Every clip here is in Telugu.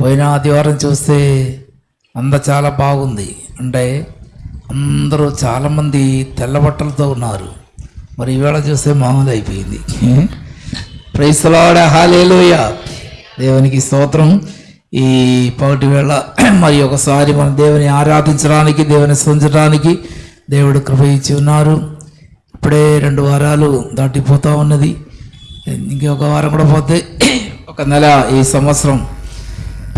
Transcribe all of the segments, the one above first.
పోయిన ఆదివారం చూస్తే అంత చాలా బాగుంది. అంటే అందరూ చాలామంది తెల్ల బట్టలతో ఉన్నారు. మరి ఈవేళ చూస్తే మామూలు అయిపోయింది. ప్రైస్లాడ హాలేలోయ దేవునికి స్తోత్రం. ఈ పగటి వేళ మరి ఒకసారి మన దేవుని ఆరాధించడానికి దేవుని స్మరించడానికి దేవుడు కృప ఇచ్చి ఉన్నారు. ఇప్పుడే రెండు వారాలు దాటిపోతూ ఉన్నది. ఇంకొక వారం కూడా పోతే ఒక నెల ఈ సంవత్సరం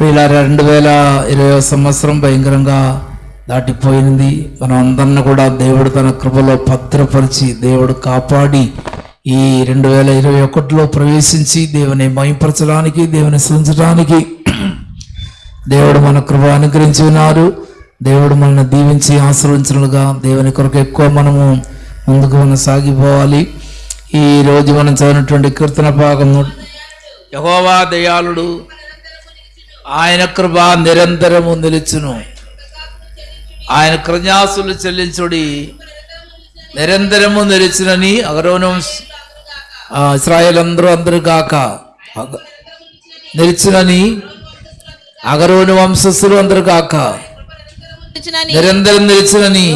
ఇలా రెండు వేల ఇరవై సంవత్సరం భయంకరంగా దాటిపోయింది. మనం అందరిని కూడా దేవుడు తన కృపలో భద్రపరిచి దేవుడు కాపాడి ఈ రెండు వేల ఇరవై ఒకటిలో ప్రవేశించి దేవుని మయపరచడానికి దేవుని సృంచడానికి దేవుడు మన కృప అనుగ్రహించి ఉన్నారు. దేవుడు మనల్ని దీవించి ఆశ్రయించినట్లుగా దేవుని కొరకు ఎక్కువ మనము ముందుకు మనం సాగిపోవాలి ఈ రోజు మనం చదివినటువంటి కీర్తన భాగం యహోవా దయాళుడు ఆయన కృప నిరంతరము నిలుచును. ఆయన కృజ్ఞాసులు చెల్లించుడి. నిరంతరము నిలిచినని అగరోనం ఇస్రాయేల్ అందరూ అందరూ కాక నిలిచినని అగరోను వంశస్థులు అందరూ కాక నిరంతరం నిలిచినని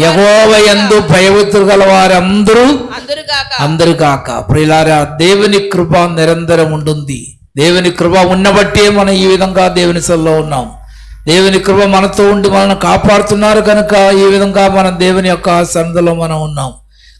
యెహోవా యందు భయభక్తులు గల వారందరూ అందరు కాక ప్రియులారా దేవుని కృప నిరంతరం ఉంటుంది దేవుని కృప ఉన్నబట్టే మనం ఈ విధంగా దేవుని సల్లో ఉన్నాం. దేవుని కృప మనతో ఉండి మనల్ని కాపాడుతున్నారు కనుక ఈ విధంగా మనం దేవుని యొక్క సన్నిధిలో మనం ఉన్నాం.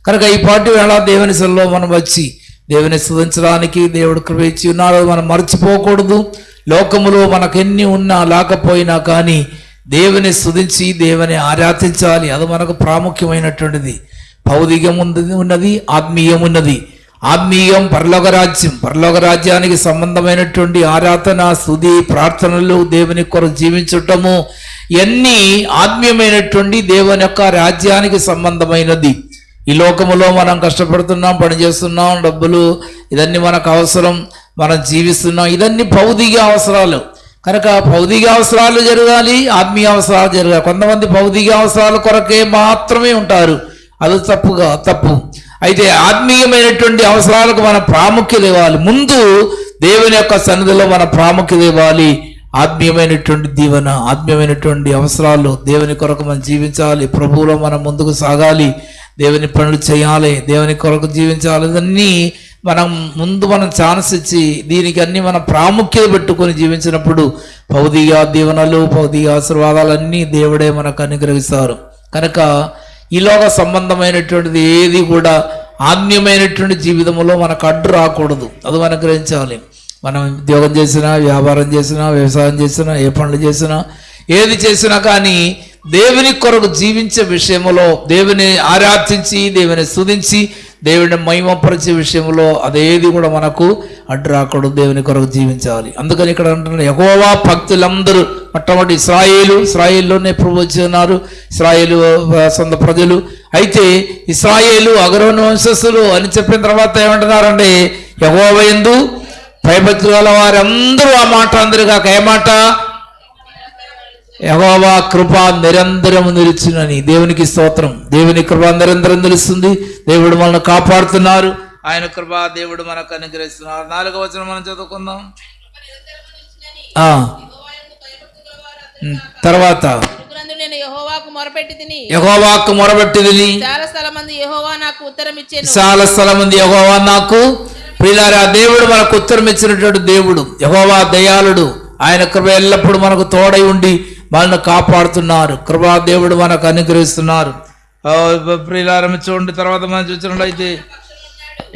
కనుక ఈ పాటి వేళ దేవుని సల్లో మనం వచ్చి దేవుని స్థుతించడానికి దేవుడు కృప ఇచ్చి ఉన్నాడు. మనం మర్చిపోకూడదు. లోకములో మనకెన్ని ఉన్నా లేకపోయినా కానీ దేవుని స్థుతించి దేవుని ఆరాధించాలి. అది మనకు ప్రాముఖ్యమైనటువంటిది. భౌతికం ఉన్నది ఉన్నది ఆత్మీయం ఉన్నది. ఆత్మీయం పరలోకరాజ్యం. రాజ్యం రాజ్యానికి సంబంధమైనటువంటి ఆరాధన స్థుతి ప్రార్థనలు దేవుని కొరకు జీవించటము ఇవన్నీ ఆత్మీయమైనటువంటి దేవుని యొక్క రాజ్యానికి సంబంధమైనది. ఈ లోకములో మనం కష్టపడుతున్నాం పని చేస్తున్నాం డబ్బులు ఇదన్నీ మనకు అవసరం మనం జీవిస్తున్నాం. ఇదన్నీ భౌతిక అవసరాలు. కనుక భౌతిక అవసరాలు జరగాలి ఆత్మీయ అవసరాలు జరగాలి. కొంతమంది భౌతిక అవసరాల కొరకే మాత్రమే ఉంటారు. అది తప్పుగా తప్పు. అయితే ఆత్మీయమైనటువంటి అవసరాలకు మన ప్రాముఖ్యత ఇవ్వాలి. ముందు దేవుని యొక్క సన్నిధిలో మన ప్రాముఖ్యత ఇవ్వాలి. ఆత్మీయమైనటువంటి దీవెన ఆత్మీయమైనటువంటి అవసరాలు దేవుని కొరకు మనం జీవించాలి. ప్రభువులో మనం ముందుకు సాగాలి. దేవుని పనులు చేయాలి. దేవుని కొరకు జీవించాలి. ఇవన్నీ మనం ముందు మనం ఛాన్స్ ఇచ్చి దీనికి అన్ని మనం ప్రాముఖ్యత పెట్టుకొని జీవించినప్పుడు భౌతిక దీవెనలు భౌతిక ఆశీర్వాదాలన్నీ దేవుడే మనకు అనుగ్రహిస్తారు. కనుక ఈలోక సంబంధమైనటువంటిది ఏది కూడా ఆన్యమైనటువంటి జీవితంలో మనకు అడ్డు రాకూడదు. అది మనం గ్రహించాలి మనం ఉద్యోగం చేసినా వ్యాపారం చేసినా వ్యవసాయం చేసినా ఏ పనులు చేసినా ఏది చేసినా కానీ దేవుని కొరకు జీవించే విషయంలో దేవుని ఆరాధించి దేవుని స్థుతించి దేవుని మహిమపరిచే విషయంలో అదేది కూడా మనకు అడ్డు రాకూడదు దేవుని కొరకు జీవించాలి. అందుకని ఇక్కడ అంటున్నారు ఎగోవా భక్తులందరూ మొట్టమొదటి ఇస్రాయేలు ఇస్రాయేల్లోనే ప్రభు ఉన్నారు ఇస్రాయేలు సొంత ప్రజలు. అయితే ఇస్రాయేలు అగ్రవణ వంశస్థులు అని చెప్పిన తర్వాత ఏమంటున్నారండి యహోవ ఎందు భయభక్తులు గల వారందరూ ఆ మాట అందరు కాక ఏ మాట? యహోవా కృప నిరంతరము నిలిచినని దేవునికి స్తోత్రం. దేవుని కృప నిరంతరం నిలుస్తుంది. దేవుడు మనల్ని కాపాడుతున్నారు. ఆయన కృప దేవుడు మనకు అనుగ్రహిస్తున్నారు. నాలుగవ వచనం మనం చదువుకుందాం. తర్వాత. యెహోవాకు మొరబెట్టిదిని చాలా స్థలం మంది యెహోవా నాకు ఉత్తరం ఇచ్చాను చాలా స్థలం ఉంది యహోవా నాకు ప్రియులారా దేవుడు మనకు ఉత్తరం ఇచ్చినటువంటి దేవుడు యహోవా దయాళుడు. ఆయన కృప ఎల్లప్పుడూ మనకు తోడై ఉండి మనల్ని కాపాడుతున్నారు. కృపా దేవుడు మనకు అనుగ్రహిస్తున్నారు. ఆ, ప్రియులారా చూడండి తర్వాత మనం చూసినట్లయితే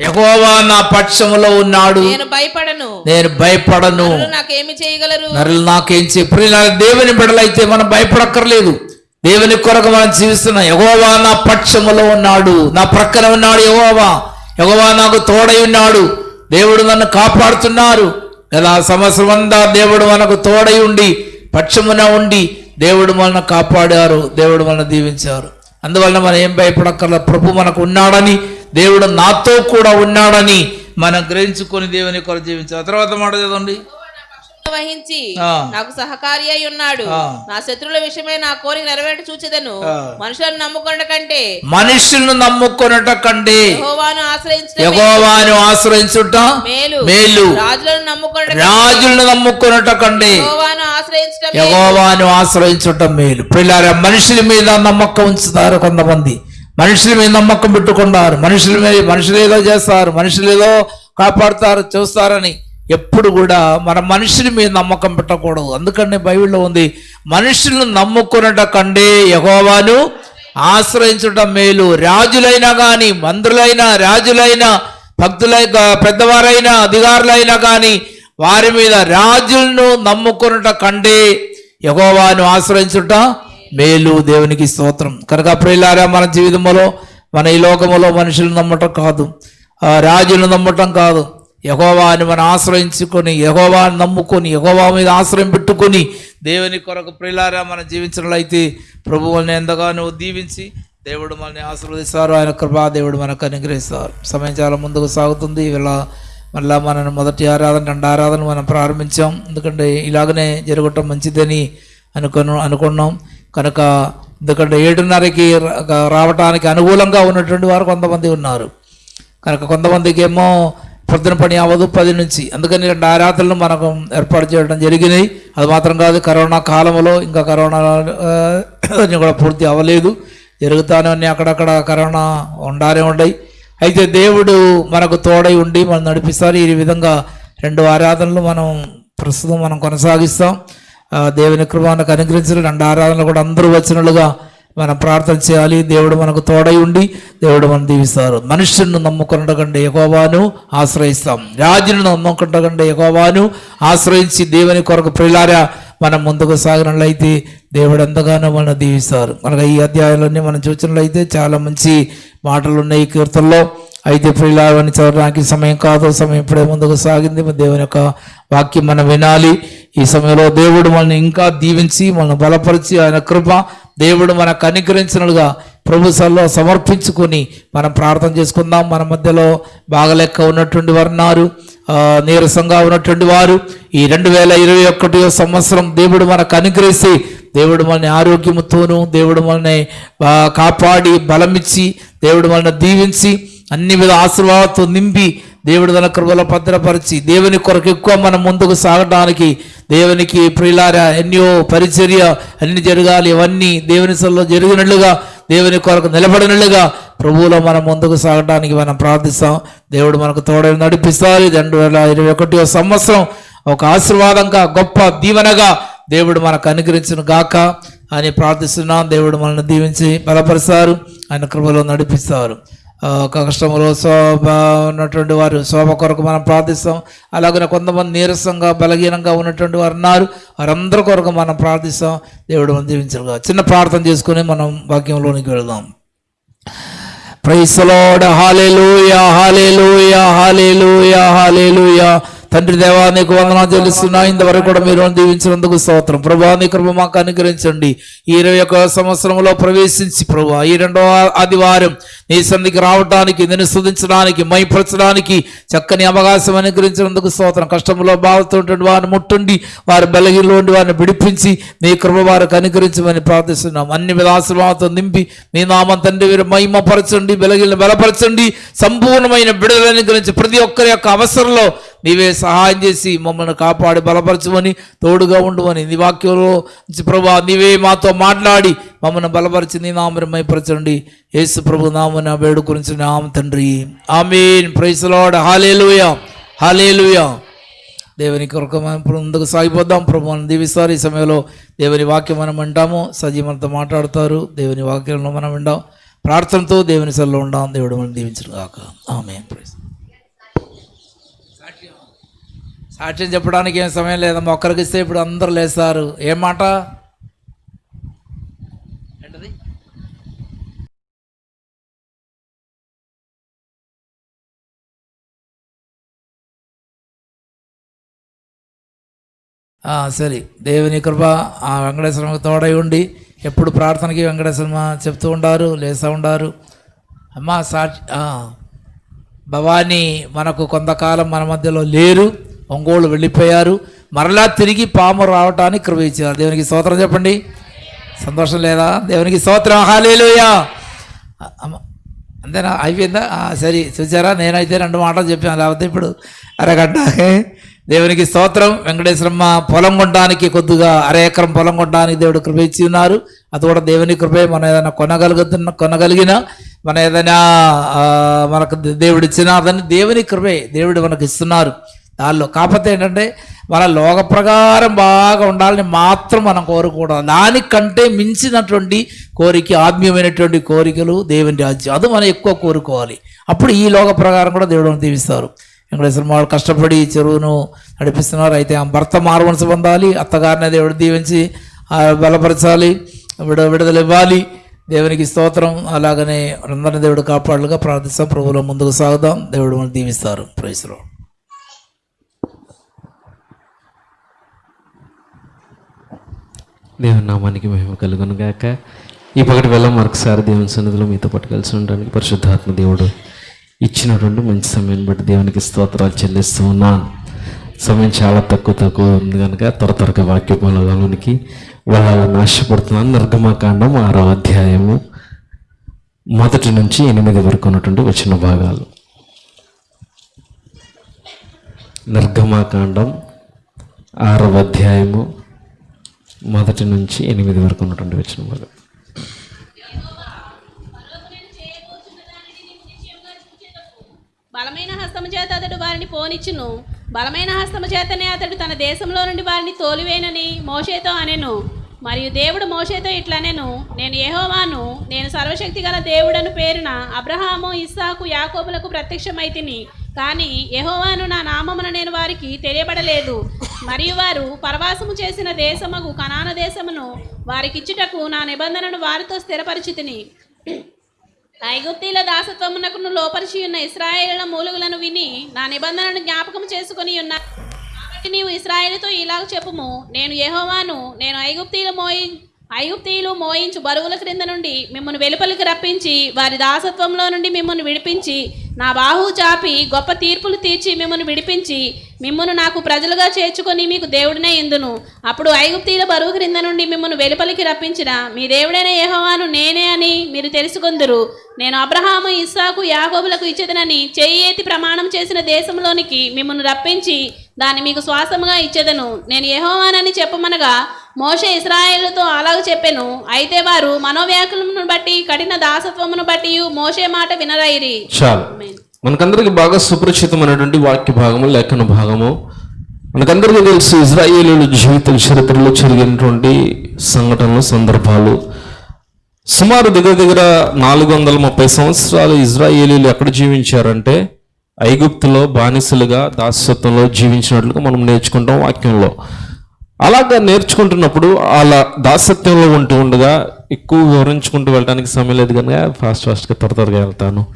యహోవా నా పక్షములో ఉన్నాడు. నేను భయపడను. నేను భయపడను. నరులు నాకేమి చేయగలరు? నరులు నాకేం చెప్పు దేవుని బిడలైతే మనం భయపడక్కర్లేదు. దేవుని కొరకు మనం జీవిస్తున్నాం. యహోవా నా పక్షములో ఉన్నాడు. నా ప్రక్కన ఉన్నాడు యహోవా. యహోవా నాకు తోడై ఉన్నాడు. దేవుడు నన్ను కాపాడుతున్నారు. కదా సంవత్సరం అంతా దేవుడు మనకు తోడై ఉండి పక్షమున ఉండి దేవుడు వలన కాపాడారు దేవుడు వలన దీవించారు. అందువలన మనం ఏం భయపడక్కర్ల ప్రభు మనకు ఉన్నాడని దేవుడు నాతో కూడా ఉన్నాడని మనం గ్రహించుకొని దేవుని కొరకు జీవించారు తర్వాత మాట చదవండి. వహించి. నాకు సహకారి అయి ఉన్నాడు. నా శత్రువుల విషయమై నా కోరిక నెరవేట చూచెదను. మనుషులను నమ్ముకొనట కంటే మనుషులను నమ్ముకొనట కంటే యెహోవాను ఆశ్రయించుట మేలు. మేలు. రాజులను నమ్ముకొనట రాజులను నమ్ముకొనట కంటే యెహోవాను ఆశ్రయించడం మేలు. యగోవాను ఆశ్రయించటం మేలు. పిల్లారా మనుషుల మీద నమ్మకం ఉంచుతారు కొంతమంది. మనుషుల మీద నమ్మకం పెట్టుకున్నారు మనుషుల మీద మనుషులు ఏదో చేస్తారు. మనుషులు ఏదో కాపాడుతారు చూస్తారని. ఎప్పుడు కూడా మన మనుషుల మీద నమ్మకం పెట్టకూడదు. అందుకనే బైబిల్లో ఉంది మనుషులను నమ్ముకున్నట కంటే యహోవాను ఆశ్రయించడం మేలు. రాజులైనా కానీ మంత్రులైనా రాజులైనా భక్తులై పెద్దవారైనా అధికారులైనా కానీ వారి మీద రాజులను నమ్ముకున్నట కంటే యహోవాను ఆశ్రయించుట మేలు. దేవునికి స్తోత్రం. కనుక ప్రియులారా మన జీవితంలో మన ఈ లోకములో మనుషులను నమ్మటం కాదు. రాజులు నమ్మటం కాదు. యహోవాని మనం ఆశ్రయించుకొని యహోవాని నమ్ముకొని యహోవా మీద ఆశ్రయం పెట్టుకొని దేవుని కొరకు ప్రిలారా మనం జీవించినట్లయితే ప్రభువుల్ని ఎంతగానో దీవించి దేవుడు మనల్ని ఆశీర్వదిస్తారు. ఆయన కృపా దేవుడు మనకు అనుగ్రహిస్తారు. సమయం చాలా ముందుకు సాగుతుంది. ఇలా మళ్ళా మన మొదటి ఆరాధన రెండు ఆరాధన మనం ప్రారంభించాం. ఎందుకంటే ఇలాగనే జరగటం మంచిదని అనుకున్న అనుకున్నాం. కనుక ఎందుకంటే ఏడున్నరకి రావటానికి అనుకూలంగా ఉన్నటువంటి వారు కొంతమంది ఉన్నారు. కనుక కొంతమందికి ఏమో పొద్దున పని అవ్వదు పది నుంచి. అందుకని రెండు ఆరాధనలు మనకు ఏర్పాటు చేయడం జరిగినాయి అది మాత్రం కాదు కరోనా కాలంలో ఇంకా కరోనా అన్నీ కూడా పూర్తి అవ్వలేదు. జరుగుతానే ఉన్నాయి అక్కడక్కడ కరోనా ఉండాలే ఉండయి. అయితే దేవుడు మనకు తోడై ఉండి మనం నడిపిస్తారు. ఈ విధంగా రెండు ఆరాధనలు మనం ప్రస్తుతం మనం కొనసాగిస్తాం. దేవుని కృపానికి అనుగ్రహించిన రెండు ఆరాధనలు కూడా అందరూ వచ్చినట్లుగా మనం ప్రార్థన చేయాలి. దేవుడు మనకు తోడై ఉండి దేవుడు మనం దీవిస్తారు. మనుషులను నమ్ముకున్నకంటే ఎగోవాను ఆశ్రయిస్తాం. రాజులను నమ్ముకున్నకంటే ఎగోవాను ఆశ్రయించి దేవుని కొరకు ప్రిలారా మనం ముందుకు సాగినట్లయితే దేవుడు ఎంతగానో మనం దీవిస్తారు. మనకు ఈ అధ్యాయంలోనే మనం చూసినట్లయితే చాలా మంచి మాటలు ఉన్నాయి ఈ కీర్తనలో. అయితే ప్రియులావని చదవడానికి సమయం కాదు. సమయం ఇప్పుడే ముందుకు సాగింది. దేవుని యొక్క వాక్యం మనం వినాలి. ఈ సమయంలో దేవుడు మనల్ని ఇంకా దీవించి మనల్ని బలపరిచి ఆయన కృప దేవుడు మనకు అనుగ్రహించినలుగా ప్రభు సల్లో సమర్పించుకొని మనం ప్రార్థన చేసుకుందాం. మన మధ్యలో బాగలెక్క ఉన్నటువంటి వారు ఉన్నారు. నీరసంగా ఉన్నటువంటి వారు. ఈ రెండు వేల ఇరవై ఒకటి సంవత్సరం దేవుడు మనకు అనుగ్రహించి దేవుడు మనల్ని ఆరోగ్యముతోను దేవుడు మనల్ని కాపాడి బలమిచ్చి దేవుడు మనల్ని దీవించి అన్ని విధ ఆశీర్వాదాలతో నింపి దేవుడు తన కృపలో భద్రపరిచి దేవుని కొరకు ఎక్కువ మనం ముందుకు సాగడానికి దేవునికి ప్రియులారా ఎన్నో పరిచర్య అన్ని జరగాలి ఇవన్నీ దేవుని సల్లో జరిగినట్లుగా దేవుని కొరకు నిలబడినట్లుగా ప్రభువులో మనం ముందుకు సాగడానికి మనం ప్రార్థిస్తాం. దేవుడు మనకు తోడని నడిపిస్తారు. రెండు వేల ఇరవై ఒకటో సంవత్సరం ఒక ఆశీర్వాదంగా గొప్ప దీవెనగా దేవుడు మనకు అనుగ్రహించిన గాక అని ప్రార్థిస్తున్నాం. దేవుడు మనల్ని దీవించి బలపరుస్తారు. ఆయన కృపలో నడిపిస్తారు. కష్టములో శోభ ఉన్నటువంటి వారు శోభ కొరకు మనం ప్రార్థిస్తాం. అలాగే కొంతమంది నీరసంగా బలహీనంగా ఉన్నటువంటి వారు ఉన్నారు. వారందరి కొరకు మనం ప్రార్థిస్తాం. దేవుడు మనం దీవించగా చిన్న ప్రార్థన చేసుకుని మనం వాక్యంలోనికి వెళదాం. ప్రైసలోడ హాలేలుయా హాలేలుయా హాలేలుయా హాలేలుయా తండ్రి దేవా నీకు వందనాలు చెల్లిస్తున్నా. ఇంతవరకు కూడా మీరు దీవించినందుకు స్తోత్రం. ప్రభా నీ కృప మాకు అనుగ్రహించండి. ఈ ఇరవై ఒక సంవత్సరంలో ప్రవేశించి ప్రభా ఈ రెండవ ఆదివారం నీ సంధికి రావడానికి నేను స్థుతించడానికి మైపరచడానికి చక్కని అవకాశం అనుగ్రహించినందుకు స్తోత్రం. కష్టంలో బాధతుంటే వారిని ముట్టుండి వారి బలహీనలో ఉండి వారిని విడిపించి నీ కృప వారికి అనుగ్రహించమని ప్రార్థిస్తున్నాం. అన్ని విధ నింపి నీ నామం తండ్రి వీరు మహిమపరచండి బలగిలను బలపరచండి. సంపూర్ణమైన బిడుదల అనుగ్రహించి ప్రతి ఒక్కరి యొక్క అవసరంలో నీవే సహాయం చేసి మమ్మల్ని కాపాడి బలపరచమని తోడుగా ఉండమని నీ వాక్యంలో ప్రభా నీవే మాతో మాట్లాడి మమ్మల్ని బలపరిచి నీ నామరమైపరచండి యేసు ప్రభు నామని వేడు గురించి నామ తండ్రి. ఆమెన్. ప్రైసలాడ్ హాలేలుయా హాలేలుయా దేవుని కొరకు మనం ఇప్పుడు ముందుకు సాగిపోద్దాం ప్రభు మనం దీవిస్తారు. ఈ సమయంలో దేవుని వాక్యం మనం వింటాము. సజీ మనతో మాట్లాడతారు. దేవుని వాక్యంలో మనం వింటాం. ప్రార్థనతో దేవుని సెల్లో ఉండాం దేవుడు మనం దీవించడం కాక ఆమె సాక్ష్యం చెప్పడానికి ఏం సమయం లేదమ్మా. ఒక్కరికి ఇస్తే ఇప్పుడు అందరూ లేస్తారు. ఏం మాట? సరే. దేవుని కృప ఆ వెంకటేశ్వరకి తోడై ఉండి ఎప్పుడు ప్రార్థనకి వెంకటేశ్వరమ చెప్తూ ఉండారు లేస్తూ ఉండారు. అమ్మా సాక్షి భవానీ మనకు కొంతకాలం మన మధ్యలో లేరు. ఒంగోలు వెళ్ళిపోయారు. మరలా తిరిగి పాము రావటానికి కృప ఇచ్చారు. దేవునికి స్తోత్రం చెప్పండి. సంతోషం లేదా? దేవునికి స్తోత్రం. హాలేలుయా అమ్మ అంతేనా? అయిపోయిందా? సరే చూసారా? నేనైతే రెండు మాటలు చెప్పాను. లేకపోతే ఇప్పుడు అరగంట. దేవునికి స్తోత్రం. వెంకటేశ్వరమ్మ పొలం కొనడానికి కొద్దిగా అర ఎకరం పొలం కొనడానికి దేవుడు కృప ఇచ్చి ఉన్నారు. అది కూడా దేవుని కృపే. మనం ఏదైనా కొనగలుగుతున్న కొనగలిగిన మన ఏదైనా మనకు దేవుడు ఇచ్చిన అదని దేవుని కృపే. దేవుడు మనకు ఇస్తున్నారు. దానిలో. కాకపోతే ఏంటంటే మన లోక ప్రకారం బాగా ఉండాలని మాత్రం మనం కోరుకోవడం దానికంటే మించినటువంటి కోరిక ఆత్మీయమైనటువంటి కోరికలు దేవుని రాజ్యం. అది మనం ఎక్కువ కోరుకోవాలి. అప్పుడు ఈ లోక ప్రకారం కూడా దేవుడు దీవిస్తారు వెంకటేశ్వర వాళ్ళు కష్టపడి చెరువును నడిపిస్తున్నారు. అయితే ఆ భర్త మారుమనసు పొందాలి. అత్తగారిని దేవుడు దీవించి బలపరచాలి. విడ విడుదల ఇవ్వాలి. దేవునికి స్తోత్రం. అలాగనే అందరిని దేవుడు కాపాడుగా ప్రార్థిస్తాం. ప్రభువులో ముందుకు సాగుదాం. దేవుడు మనం దీవిస్తారు. ప్రైస్లో దేవుని నామానికి మహిమ కలుగును గాక. ఈ పగటి వేళ మరొకసారి దేవుని సన్నిధిలో మీతో పాటు కలిసి ఉండడానికి పరిశుద్ధాత్మ దేవుడు ఇచ్చినటువంటి మంచి సమయాన్ని బట్టి దేవునికి స్తోత్రాలు చెల్లిస్తూ ఉన్నాను. సమయం చాలా తక్కువ తక్కువ ఉంది కనుక త్వర త్వరగా వాక్య పొలలోనికి వెళ్ళాలని ఆశపడుతున్నాను. నిర్గమకాండం ఆరో అధ్యాయము మొదటి నుంచి ఎనిమిది వరకు ఉన్నటువంటి వచ్చిన భాగాలు. నిర్గమాకాండం ఆరవ అధ్యాయము మొదటి నుంచి ఎనిమిది వరకు ఉన్నటువంటి వచ్చిన బలమైన హస్తము చేత అతడు వారిని పోనిచ్చును. బలమైన హస్తము చేతనే అతడు తన దేశంలో నుండి వారిని తోలివేనని మోషేతో అనెను. మరియు దేవుడు మోషేతో ఇట్లా నేను యెహోవాను నేను సర్వశక్తి గల దేవుడను పేరున అబ్రహాము ఇస్సాకు యాకోబులకు ప్రత్యక్షమైతిని కానీ ఎహోవాను నా నామమున నేను వారికి తెలియబడలేదు. మరియు వారు పరవాసము చేసిన దేశముకు కనాన దేశమును వారికిచ్చుటకు నా నిబంధనను వారితో స్థిరపరిచితిని ఐగుప్తీల దాసత్వమునకును లోపరిచి ఉన్న ఇస్రాయేళ్ళ మూలుగులను విని నా నిబంధనను జ్ఞాపకం చేసుకుని ఉన్నారు. నీవు ఇస్రాయేలుతో ఇలాగ చెప్పుము. నేను యహోవాను నేను ఐగుప్తీలు మోయి ఐగుప్తీయులు మోయించు బరువుల క్రింద నుండి మిమ్మల్ని వెలుపలికి రప్పించి వారి దాసత్వంలో నుండి మిమ్మల్ని విడిపించి నా బాహు చాపి గొప్ప తీర్పులు తీర్చి మిమ్మల్ని విడిపించి మిమ్మల్ని నాకు ప్రజలుగా చేర్చుకొని మీకు దేవుడినే ఇందును. అప్పుడు ఐగుప్తీయుల బరువు క్రింద నుండి మిమ్మల్ని వెలుపలికి రప్పించిన మీ దేవుడైన యహోవాను నేనే అని మీరు తెలుసుకుందరు. నేను అబ్రహాము ఇస్సాకు యాగోబులకు ఇచ్చేదనని చేయి ప్రమాణం చేసిన దేశంలోనికి మిమ్మల్ని రప్పించి దాన్ని మీకు శ్వాసముగా ఇచ్చేదను. నేను యెహోవానని చెప్పమనగా మోషే ఇస్రాయేలుతో అలాగ చెప్పెను. అయితే వారు మనోవ్యాకులమును బట్టి కఠిన దాసత్వమును బట్టి మోషే మాట వినరైరి చాలు. మనకందరికి బాగా సుపరిచితమైనటువంటి వాక్య భాగము లేఖన భాగము. మనకందరికీ తెలుసు ఇజ్రాయేలీల జీవిత చరిత్రలో జరిగినటువంటి సంఘటనలు సందర్భాలు. సుమారు దగ్గర దగ్గర నాలుగు వందల ముప్పై సంవత్సరాలు ఇజ్రాయేలీలు ఎక్కడ జీవించారంటే ఐగుప్తులో బానిసలుగా దాసత్వంలో జీవించినట్లుగా మనం నేర్చుకుంటాం వాక్యంలో. అలాగా నేర్చుకుంటున్నప్పుడు అలా దాసత్వంలో ఉంటూ ఉండగా ఎక్కువ వివరించుకుంటూ వెళ్ళడానికి సమయం లేదు కనుక ఫాస్ట్ ఫాస్ట్గా త్వర త్వరగా వెళ్తాను.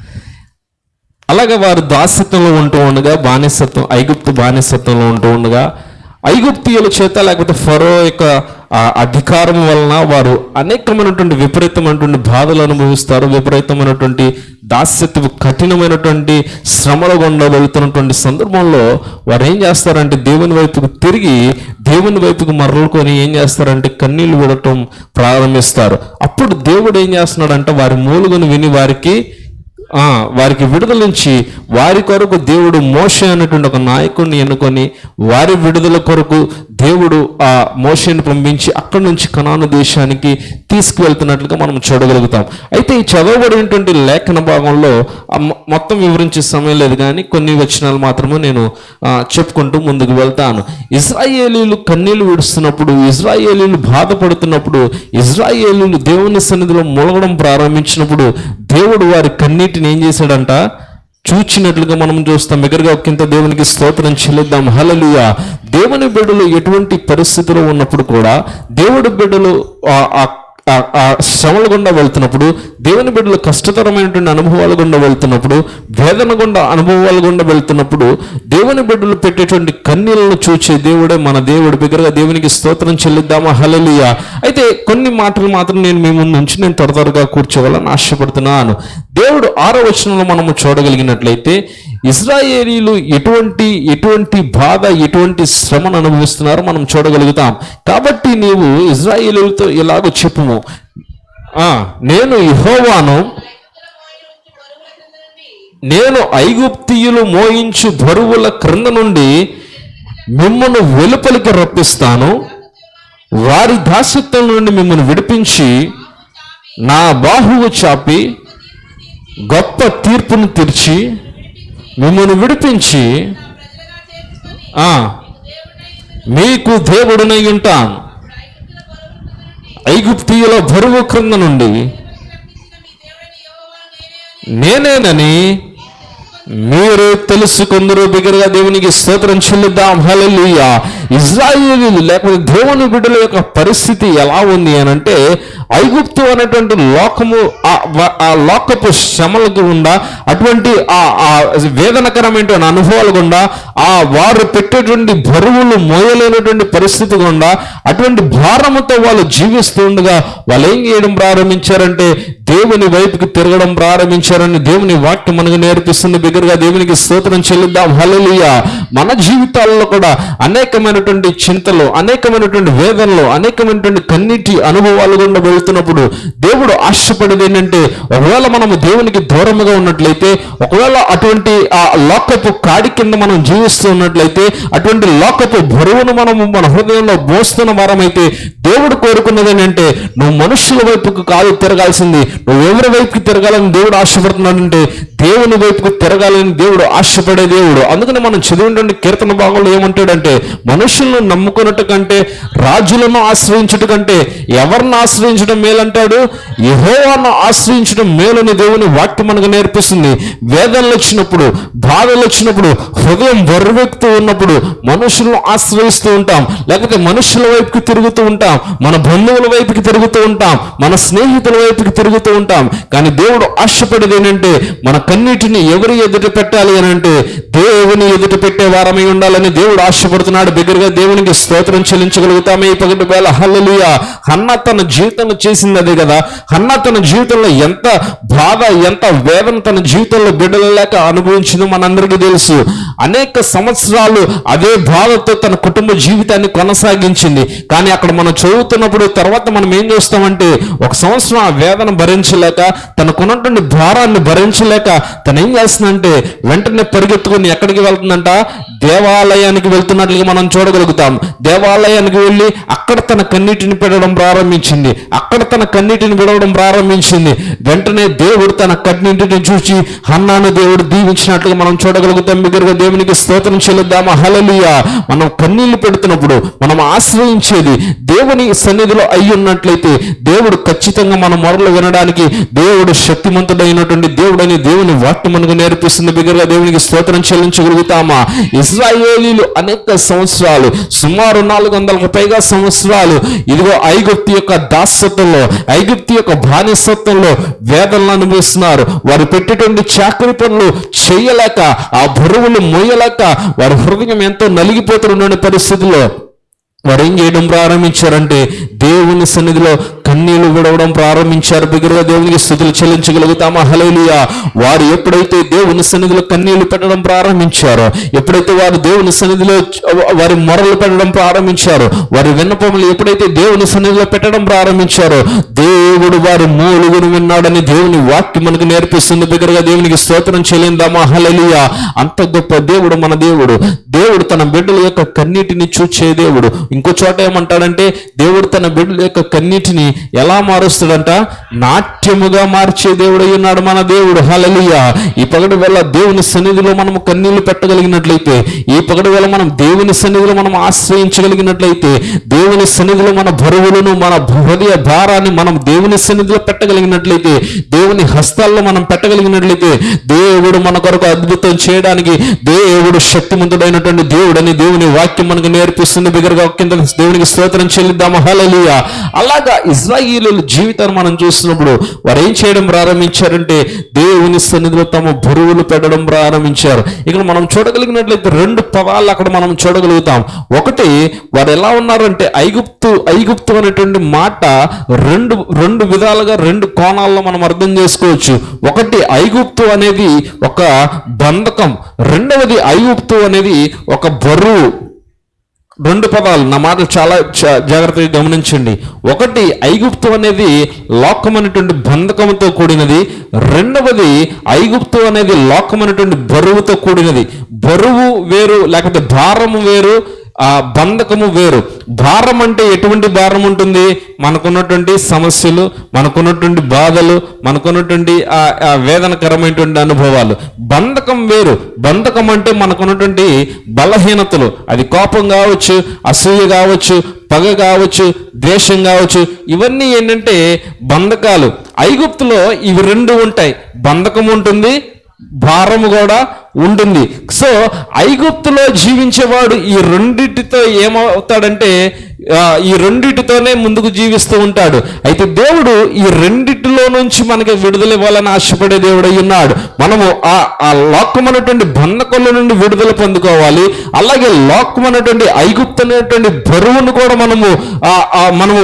అలాగే వారు దాసత్వంలో ఉంటూ ఉండగా బానిసత్వం ఐగుప్తు బానిసత్వంలో ఉంటూ ఉండగా ఐగుప్తియుల చేత లేకపోతే ఫరో యొక్క ఆ అధికారం వలన వారు అనేకమైనటువంటి విపరీతమైనటువంటి బాధలు అనుభవిస్తారు విపరీతమైనటువంటి దాస్యత్వ కఠినమైనటువంటి శ్రమల గుండా వెళుతున్నటువంటి సందర్భంలో వారు ఏం చేస్తారంటే దేవుని వైపుకు తిరిగి దేవుని వైపుకు మరలుకొని ఏం చేస్తారంటే కన్నీళ్ళు విడటం ప్రారంభిస్తారు. అప్పుడు దేవుడు ఏం చేస్తున్నాడంటే వారి మూలుగును విని వారికి వారికి విడుదల నుంచి వారి కొరకు దేవుడు మోషే అనేటువంటి ఒక నాయకుడిని ఎన్నుకొని వారి విడుదల కొరకు దేవుడు ఆ మోషేని పంపించి అక్కడి నుంచి కనాను దేశానికి తీసుకువెళ్తున్నట్లుగా మనం చూడగలుగుతాం. అయితే ఈ చదవబడినటువంటి లేఖన భాగంలో మొత్తం వివరించే సమయం లేదు కానీ కొన్ని వచనాలు మాత్రమే నేను చెప్పుకుంటూ ముందుకు వెళ్తాను. ఇజ్రాయేలీలు కన్నీళ్ళు విడుస్తున్నప్పుడు ఇజ్రాయేలీలు బాధపడుతున్నప్పుడు ఇజ్రాయేలీలు దేవుని సన్నిధిలో మూలగడం ప్రారంభించినప్పుడు దేవుడు వారి కన్నీటి కన్నీటిని ఏం చేశాడంట? చూచినట్లుగా మనం చూస్తాం. దగ్గరగా ఒకంత దేవునికి స్తోత్రం చెల్లిద్దాం. హలలుయ దేవుని బిడ్డలు ఎటువంటి పరిస్థితిలో ఉన్నప్పుడు కూడా దేవుడి బిడ్డలు ఆ- ఆ శ్రమల గుండా వెళ్తున్నప్పుడు దేవుని బిడ్డలు కష్టతరమైనటువంటి అనుభవాల గుండా వెళ్తున్నప్పుడు వేదన గుండా అనుభవాల గుండా వెళ్తున్నప్పుడు దేవుని బిడ్డలు పెట్టేటువంటి కన్నీళ్ళను చూచే దేవుడే మన దేవుడు. బిగ్గరగా దేవునికి స్తోత్రం చెల్లిద్దామా? హలలియ అయితే కొన్ని మాటలు మాత్రం నేను మీ ముందు నుంచి నేను త్వర త్వరగా కూర్చోవాలని ఆశపడుతున్నాను. దేవుడు ఆరో వచనంలో మనము చూడగలిగినట్లయితే ఇజ్రాయేలీలు ఎటువంటి ఎటువంటి బాధ ఎటువంటి శ్రమను అనుభవిస్తున్నారో మనం చూడగలుగుతాం. కాబట్టి నీవు ఇజ్రాయేలీలతో ఇలాగ చెప్పుము. నేను యెహోవాను నేను ఐగుప్తియులు మోయించు బరువుల క్రింద నుండి మిమ్మల్ని వెలుపలికి రప్పిస్తాను. వారి దాసత్వం నుండి మిమ్మల్ని విడిపించి నా బాహువు చాపి గొప్ప తీర్పును తీర్చి మిమ్మల్ని విడిపించి ఆ, మీకు దేవుడునై ఉంటాను. ఐగుప్తీయుల బరువు క్రింద నుండి నేనేనని మీరు తెలుసుకుందరు బిగ్గరగా దేవునికి స్తోత్రం చెల్లిద్దాం. హల్లెలూయా. ఇజ్రాయేలీలు లేకపోతే దేవుని బిడ్డల యొక్క పరిస్థితి ఎలా ఉంది అని అంటే ఐగుప్తు అనేటువంటి లోకము ఆ- ఆ లోకపు శ్రమలకు గుండా అటువంటి ఆ ఆ వేదనకరమైనటువంటి అనుభవాలు గుండా ఆ వారు పెట్టేటువంటి బరువులు మోయలేనటువంటి పరిస్థితి గుండా అటువంటి భారముతో వాళ్ళు జీవిస్తుండగా వాళ్ళు ఏం చేయడం ప్రారంభించారంటే దేవుని వైపుకి తిరగడం ప్రారంభించారని దేవుని వాక్యం మనకు నేర్పిస్తుంది దగ్గరగా దేవునికి స్తోత్రం చెల్లిద్దాం. హల్లెలూయా. మన జీవితాల్లో కూడా అనేకమైనటువంటి చింతలు అనేకమైనటువంటి వేదనలు అనేకమైనటువంటి కన్నీటి అనుభవాలు గుండా వెళ్తున్నప్పుడు దేవుడు ఆశపడేది ఏంటంటే ఒకవేళ మనము దేవునికి దూరముగా ఉన్నట్లయితే ఒకవేళ అటువంటి ఆ లోకపు కాడి కింద మనం జీవిస్తూ ఉన్నట్లయితే అటువంటి లోకపు బరువును మనము మన హృదయంలో మోస్తున్న వారమైతే దేవుడు కోరుకున్నది ఏంటంటే నువ్వు మనుషుల వైపుకు కాదు తిరగాల్సింది నువ్వు ఎవరి వైపుకి తిరగాలని దేవుడు ఆశపడుతున్నాడంటే దేవుని వైపుకు తిరగాలని దేవుడు ఆశపడే దేవుడు. అందుకని మనం చదివినటువంటి కీర్తన భాగంలో ఏమంటాడంటే మనుషులను నమ్ముకున్నట్టు కంటే రాజులను ఆశ్రయించుట కంటే ఎవరిని ఆశ్రయించడం మేలంటాడు? యెహోవాను ఆశ్రయించడం మేలని దేవుని వాక్యం మనకు నేర్పిస్తుంది. వేదనలు వచ్చినప్పుడు బాధలు వచ్చినప్పుడు హృదయం బరువెక్కుతూ ఉన్నప్పుడు మనుషులను ఆశ్రయిస్తూ ఉంటాం. లేకపోతే మనుషుల వైపుకి తిరుగుతూ ఉంటాం. మన బంధువుల వైపుకి తిరుగుతూ ఉంటాం. మన స్నేహితుల వైపుకి తిరుగుతూ ఉంటాం. కానీ దేవుడు ఆశపడేది ఏంటంటే మన కన్నీటిని ఎవరి ఎదుట పెట్టాలి అని అంటే దేవుని ఎదుట పెట్టే వారమై ఉండాలని దేవుడు ఆశపడుతున్నాడు. బిగ్గరగా దేవునికి స్తోత్రం చెల్లించగలుగుతామే ఈ పగటి వేళ హల్లలుయ. హన్న తన జీవితంలో చేసింది అదే కదా. హన్న తన జీవితంలో ఎంత బాధ ఎంత వేదన తన జీవితంలో బిడ్డలు లేక అనుభవించిందో మనందరికీ తెలుసు. అనేక సంవత్సరాలు అదే బాధతో తన కుటుంబ జీవితాన్ని కొనసాగించింది. కానీ అక్కడ మనం చదువుతున్నప్పుడు తర్వాత మనం ఏం చేస్తామంటే ఒక సంవత్సరం ఆ వేదన భరించలేక తనకున్నటువంటి భారాన్ని భరించలేక తను ఏం చేస్తుందంటే వెంటనే పరిగెత్తుకుని ఎక్కడికి వెళ్తుందంట? దేవాలయానికి వెళ్తున్నట్లుగా మనం చూడగలుగుతాం. దేవాలయానికి వెళ్ళి అక్కడ తన కన్నీటిని పెట్టడం ప్రారంభించింది. అక్కడ తన కన్నీటిని విడవడం ప్రారంభించింది. వెంటనే దేవుడు తన కన్నీటిని చూసి హన్నాను దేవుడు దీవించినట్లుగా మనం చూడగలుగుతాం. బిగ్గరగా దేవునికి స్తోత్రం చెల్లిద్దామా? హలలియ మనం కన్నీళ్ళు పెడుతున్నప్పుడు మనం ఆశ్రయించేది దేవుని సన్నిధిలో అయి ఉన్నట్లయితే దేవుడు ఖచ్చితంగా మన మొరలు వినడానికి దేవుడు శక్తిమంతుడైనటువంటి దేవుడని దేవుని వాక్యం మనకు నేర్పిస్తుంది. బిగ్గరగా దేవునికి స్తోత్రం చెల్లించగలుగుతామా? ఇజ్రాయేలీలు అనేక సంవత్సరాలు సుమారు నాలుగు వందలకు పైగా సంవత్సరాలు ఇదిగో ఐగుప్తి యొక్క దాస్యత్వంలో ఐగుప్తి యొక్క బానిసత్వంలో వేదనలు అనుభవిస్తున్నారు. వారు పెట్టేటువంటి చాకరి పనులు చేయలేక ఆ బరువులు మోయలేక వారి హృదయం ఎంతో నలిగిపోతున్న పరిస్థితుల్లో వారు ఏం చేయడం ప్రారంభించారంటే దేవుని సన్నిధిలో కన్నీళ్ళు విడవడం ప్రారంభించారు. బిగురుగా దేవునికి స్థుతులు చెల్లించగలుగుతామా? హలేలుయా వారు ఎప్పుడైతే దేవుని సన్నిధిలో కన్నీళ్ళు పెట్టడం ప్రారంభించారో ఎప్పుడైతే వారు దేవుని సన్నిధిలో వారి మొరలు పెట్టడం ప్రారంభించారో వారి విన్నపములు ఎప్పుడైతే దేవుని సన్నిధిలో పెట్టడం ప్రారంభించారో దేవుడు వారి మూలుగును విన్నాడని దేవుని వాక్యం మనకు నేర్పిస్తుంది. బిగ్గరగా దేవునికి స్తోత్రం చెల్లిందామా? హల్లెలూయా. అంత గొప్ప దేవుడు మన దేవుడు. దేవుడు తన బిడ్డల యొక్క కన్నీటిని చూచే దేవుడు. ఇంకో చోట ఏమంటాడంటే దేవుడు తన బిడ్డల యొక్క కన్నీటిని ఎలా మారుస్తాడంట? నాట్యముగా మార్చే దేవుడై ఉన్నాడు మన దేవుడు. హలలియ ఈ పగటి వేళ దేవుని సన్నిధిలో మనము కన్నీళ్ళు పెట్టగలిగినట్లయితే ఈ పగటి వేళ మనం దేవుని సన్నిధిలో మనం ఆశ్రయించగలిగినట్లయితే దేవుని సన్నిధిలో మన బరువులను మన హృదయ భారాన్ని మనం దేవుని సన్నిధిలో పెట్టగలిగినట్లయితే దేవుని హస్తాల్లో మనం పెట్టగలిగినట్లయితే దేవుడు మన కొరకు అద్భుతం చేయడానికి దేవుడు శక్తిమంతుడైనటువంటి దేవుడని దేవుని వాక్యం మనకు నేర్పిస్తుంది. బిగరగా కింద దేవునికి స్తోత్రం చెల్లిద్దాము. హలలియ అలాగా ఇజ్రాయేల్ ఇజ్రాయిలీల జీవితాన్ని మనం చూస్తున్నప్పుడు వారు ఏం చేయడం ప్రారంభించారంటే దేవుని సన్నిధిలో తమ బరువులు పెట్టడం ప్రారంభించారు. ఇక్కడ మనం చూడగలిగినట్లయితే రెండు పదాలు అక్కడ మనం చూడగలుగుతాం. ఒకటి వారు ఎలా ఉన్నారంటే ఐగుప్తు ఐగుప్తు అనేటువంటి మాట రెండు రెండు విధాలుగా రెండు కోణాల్లో మనం అర్థం చేసుకోవచ్చు. ఒకటి ఐగుప్తు అనేది ఒక బంధకం. రెండవది ఐగుప్తు అనేది ఒక బరువు. రెండు పదాలు నా మాటలు చాలా జాగ్రత్తగా గమనించండి. ఒకటి ఐగుప్తు అనేది లోకమైనటువంటి బంధకముతో కూడినది. రెండవది ఐగుప్తు అనేది లోకమైనటువంటి బరువుతో కూడినది. బరువు వేరు లేకపోతే భారము వేరు ఆ బంధకము వేరు. భారం అంటే ఎటువంటి భారం ఉంటుంది? మనకున్నటువంటి సమస్యలు మనకున్నటువంటి బాధలు మనకున్నటువంటి ఆ వేదనకరమైనటువంటి అనుభవాలు. బంధకం వేరు. బంధకం అంటే మనకున్నటువంటి బలహీనతలు. అది కోపం కావచ్చు అసూయ కావచ్చు పగ కావచ్చు ద్వేషం కావచ్చు. ఇవన్నీ ఏంటంటే బంధకాలు. ఐగుప్తులో ఇవి రెండు ఉంటాయి. బంధకం ఉంటుంది భారము కూడా ఉంటుంది. సో ఐగుప్తులో జీవించేవాడు ఈ రెండింటితో ఏమవుతాడంటే ఈ రెండిటితోనే ముందుకు జీవిస్తూ ఉంటాడు. అయితే దేవుడు ఈ రెండిటిలో నుంచి మనకి విడుదల ఇవ్వాలని ఆశపడే దేవుడు ఉన్నాడు. మనము ఆ ఆ లోకమైనటువంటి బంధకొల్ల నుండి విడుదల పొందుకోవాలి. అలాగే లోకమైనటువంటి ఐగుప్తు అనేటువంటి బరువును కూడా మనము మనము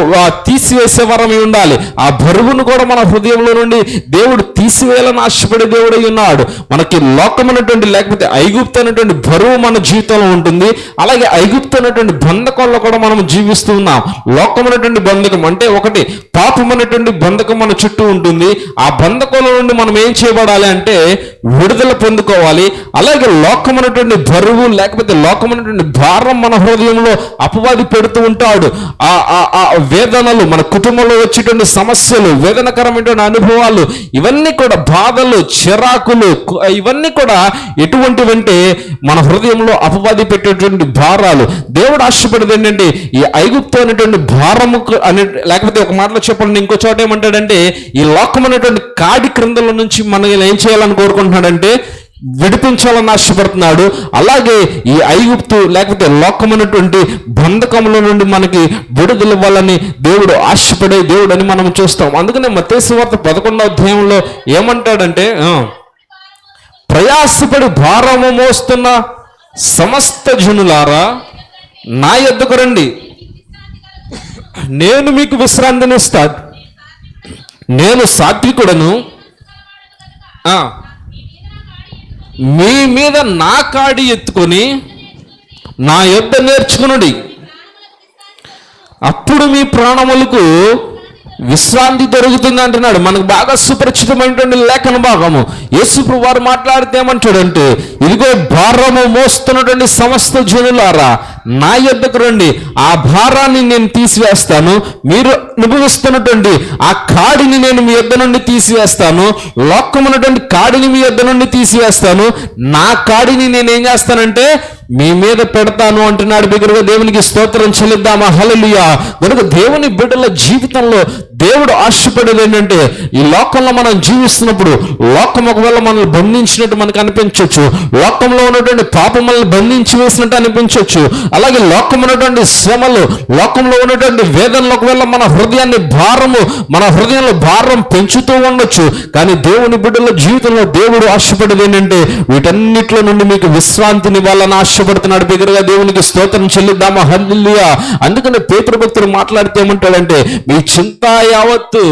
తీసివేసే వరమై ఉండాలి. ఆ బరువును కూడా మన హృదయంలో నుండి దేవుడు తీసివేయాలని ఆశపడే దేవుడు ఉన్నాడు. మనకి లోకమైనటువంటి లేకపోతే ఐగుప్తు అనేటువంటి బరువు మన జీవితంలో ఉంటుంది. అలాగే ఐగుప్తు అనేటువంటి బంధకొల్ల కూడా మనం జీవిస్తూ ఉన్నాం లోకమైనటువంటి బంధకం అంటే ఒకటి పాపమైనటువంటి బంధకం మన చుట్టూ ఉంటుంది. ఆ బంధకంలో నుండి మనం ఏం చేయబడాలి అంటే విడుదల పొందుకోవాలి. అలాగే లోకమైనటువంటి బరువు లేకపోతే లోకమైనటువంటి భారం మన హృదయంలో అపవాది పెడుతూ ఉంటాడు. ఆ ఆ- ఆ వేదనలు మన కుటుంబంలో వచ్చేటువంటి సమస్యలు వేదనకరమైనటువంటి అనుభవాలు ఇవన్నీ కూడా బాధలు చిరాకులు ఇవన్నీ కూడా ఎటువంటివంటే మన హృదయంలో అపవాది పెట్టేటువంటి భారాలు. దేవుడు ఆశపడేది ఏంటంటే ఈ ఐగుప్తు అనేటువంటి భారము అనే లేకపోతే ఒక మాటలో చెప్పండి ఇంకో చోట ఏమంటాడంటే ఈ లోకం అనేటువంటి కాడి క్రిందల నుంచి మనం ఏం చేయాలని కోరుకుంటున్నాడంటే విడిపించాలని ఆశపడుతున్నాడు. అలాగే ఈ ఐగుప్తు లేకపోతే లోకమైనటువంటి బంధకముల నుండి మనకి విడుదల ఇవ్వాలని దేవుడు ఆశపడే దేవుడు అని మనం చూస్తాం. అందుకనే మతేశ్వార్త పదకొండవ అధ్యాయంలో ఏమంటాడంటే ప్రయాసపడి భారము మోస్తున్న సమస్త జనులారా నా ఎద్దుకు రండి. నేను మీకు విశ్రాంతినిస్తా నేను సాత్వికుడను. మీ మీద నా కాడి ఎత్తుకొని నా యొద్ద నేర్చుకునుడి. అప్పుడు మీ ప్రాణములకు విశ్రాంతి దొరుకుతుంది అంటున్నాడు. మనకు బాగా సుపరిచితమైనటువంటి లేఖన భాగము. యేసుప్రు వారు మాట్లాడితే ఏమంటాడంటే ఇదిగో భారము మోస్తున్నటువంటి సమస్త జనులారా నా యొద్దకు రండి. ఆ భారాన్ని నేను తీసివేస్తాను. మీరు అనుభవిస్తున్నటువంటి ఆ కాడిని నేను మీ యొద్ద నుండి తీసివేస్తాను. లోకమున్నటువంటి కాడిని మీ యొద్ద నుండి తీసివేస్తాను. నా కాడిని నేను ఏం చేస్తానంటే మీ మీద పెడతాను అంటున్నాడు బిగ్గరగా దేవునికి స్తోత్రం చెల్లిద్దామా? హల్లెలూయా. కనుక దేవుని బిడ్డల జీవితంలో దేవుడు ఆశపడేది ఏంటంటే ఈ లోకంలో మనం జీవిస్తున్నప్పుడు లోకం ఒకవేళ మనల్ని బంధించినట్టు మనకు అనిపించవచ్చు లోకంలో ఉన్నటువంటి పాపం మనల్ని బంధించి వేసినట్టు అనిపించవచ్చు అలాగే లోకం ఉన్నటువంటి శ్రమలు లోకంలో ఉన్నటువంటి వేదనలు ఒకవేళ మన హృదయాన్ని భారము మన హృదయంలో భారం పెంచుతూ ఉండొచ్చు. కానీ దేవుని బిడ్డల జీవితంలో దేవుడు ఆశపడేది ఏంటంటే వీటన్నిటిలో నుండి మీకు విశ్రాంతిని ఇవ్వాలని ఆశపడుతున్నాడు. బిగ్గరగా దేవునికి స్తోత్రం చెల్లిద్దామా? హల్లుయా అందుకని పేతృభక్తులు మాట్లాడితే ఏమంటాడంటే మీ చింత యావత్తు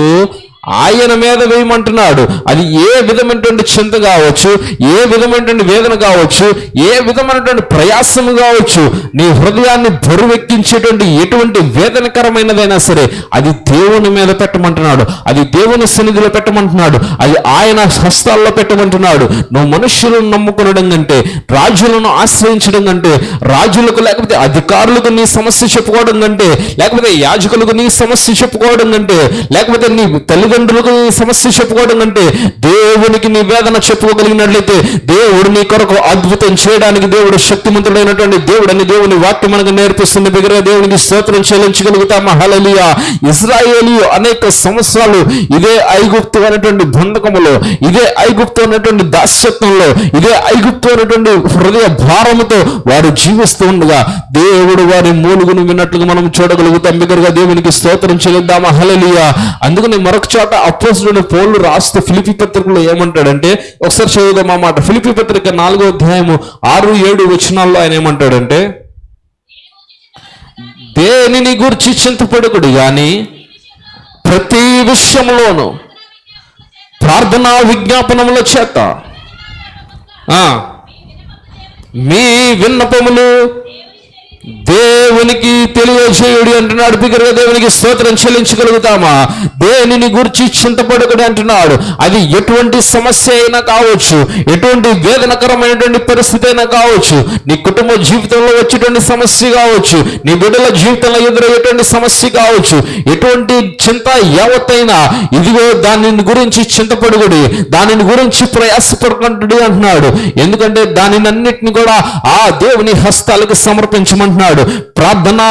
ఆయన మీద వేయమంటున్నాడు. అది ఏ విధమైనటువంటి చింత కావచ్చు ఏ విధమైనటువంటి వేదన కావచ్చు ఏ విధమైనటువంటి ప్రయాసము కావచ్చు నీ హృదయాన్ని బరువెక్కించేటువంటి ఎటువంటి వేదనకరమైనదైనా సరే అది దేవుని మీద పెట్టమంటున్నాడు. అది దేవుని సన్నిధిలో పెట్టమంటున్నాడు. అది ఆయన హస్తాల్లో పెట్టమంటున్నాడు. నువ్వు మనుష్యులను నమ్ముకునడం కంటే రాజులను ఆశ్రయించడం కంటే రాజులకు లేకపోతే అధికారులకు నీ సమస్య చెప్పుకోవడం కంటే లేకపోతే యాజకులకు నీ సమస్య చెప్పుకోవడం కంటే లేకపోతే నీ తల్లి తల్లిదండ్రులకు సమస్య చెప్పుకోవడం కంటే దేవునికి నీ వేదన చెప్పుకోగలిగినట్లయితే దేవుడు నీ కొరకు అద్భుతం చేయడానికి దేవుడు శక్తిమంతుడైనటువంటి దేవుడని దేవుని వాక్యం మనకు నేర్పిస్తుంది. దగ్గర దేవునికి స్తోత్రం చెల్లించగలుగుతామా? హలలియా ఇజ్రాయేలీ అనేక సంవత్సరాలు ఇదే ఐగుప్తు అనేటువంటి బంధకములో ఇదే ఐగుప్తు అనేటువంటి దాస్యత్వంలో ఇదే ఐగుప్తు అనేటువంటి హృదయ భారముతో వారు జీవిస్తూ ఉండగా దేవుడు వారి మూలుగును విన్నట్లుగా మనం చూడగలుగుతాం. దగ్గరగా దేవునికి స్తోత్రం చెల్లిద్దామా? హలలియా అందుకని మరొక చోట అపోజిట్ పౌలు రాస్తూ ఫిలిపి పత్రికలో ఏమంటాడంటే ఒకసారి చదువుదాం ఆ మాట. ఫిలిపి పత్రిక నాలుగో అధ్యాయము ఆరు ఏడు వచనాల్లో ఆయన ఏమంటాడంటే దేనిని గురించి చింతపడకుడు గాని ప్రతి విషయంలోనూ ప్రార్థనా విజ్ఞాపనముల చేత ఆ, మీ విన్నపములు దేవునికి తెలియజేయుడు అంటున్నాడు. బిగ్గరగా దేవునికి స్తోత్రం చెల్లించగలుగుతామా? దేనిని గురించి చింతపడకడు అంటున్నాడు? అది ఎటువంటి సమస్య అయినా కావచ్చు ఎటువంటి వేదనకరమైనటువంటి పరిస్థితి అయినా కావచ్చు నీ కుటుంబ జీవితంలో వచ్చేటువంటి సమస్య కావచ్చు నీ బిడ్డల జీవితంలో ఎదురయ్యేటువంటి సమస్య కావచ్చు ఎటువంటి చింత యావత్తైనా ఇదిగో దానిని గురించి చింతపడుగుడి దానిని గురించి ప్రయాసపడుకుంటుడు అంటున్నాడు. ఎందుకంటే దానినన్నిటిని కూడా ఆ దేవుని హస్తాలకు అంటున్నాడు ప్రార్థన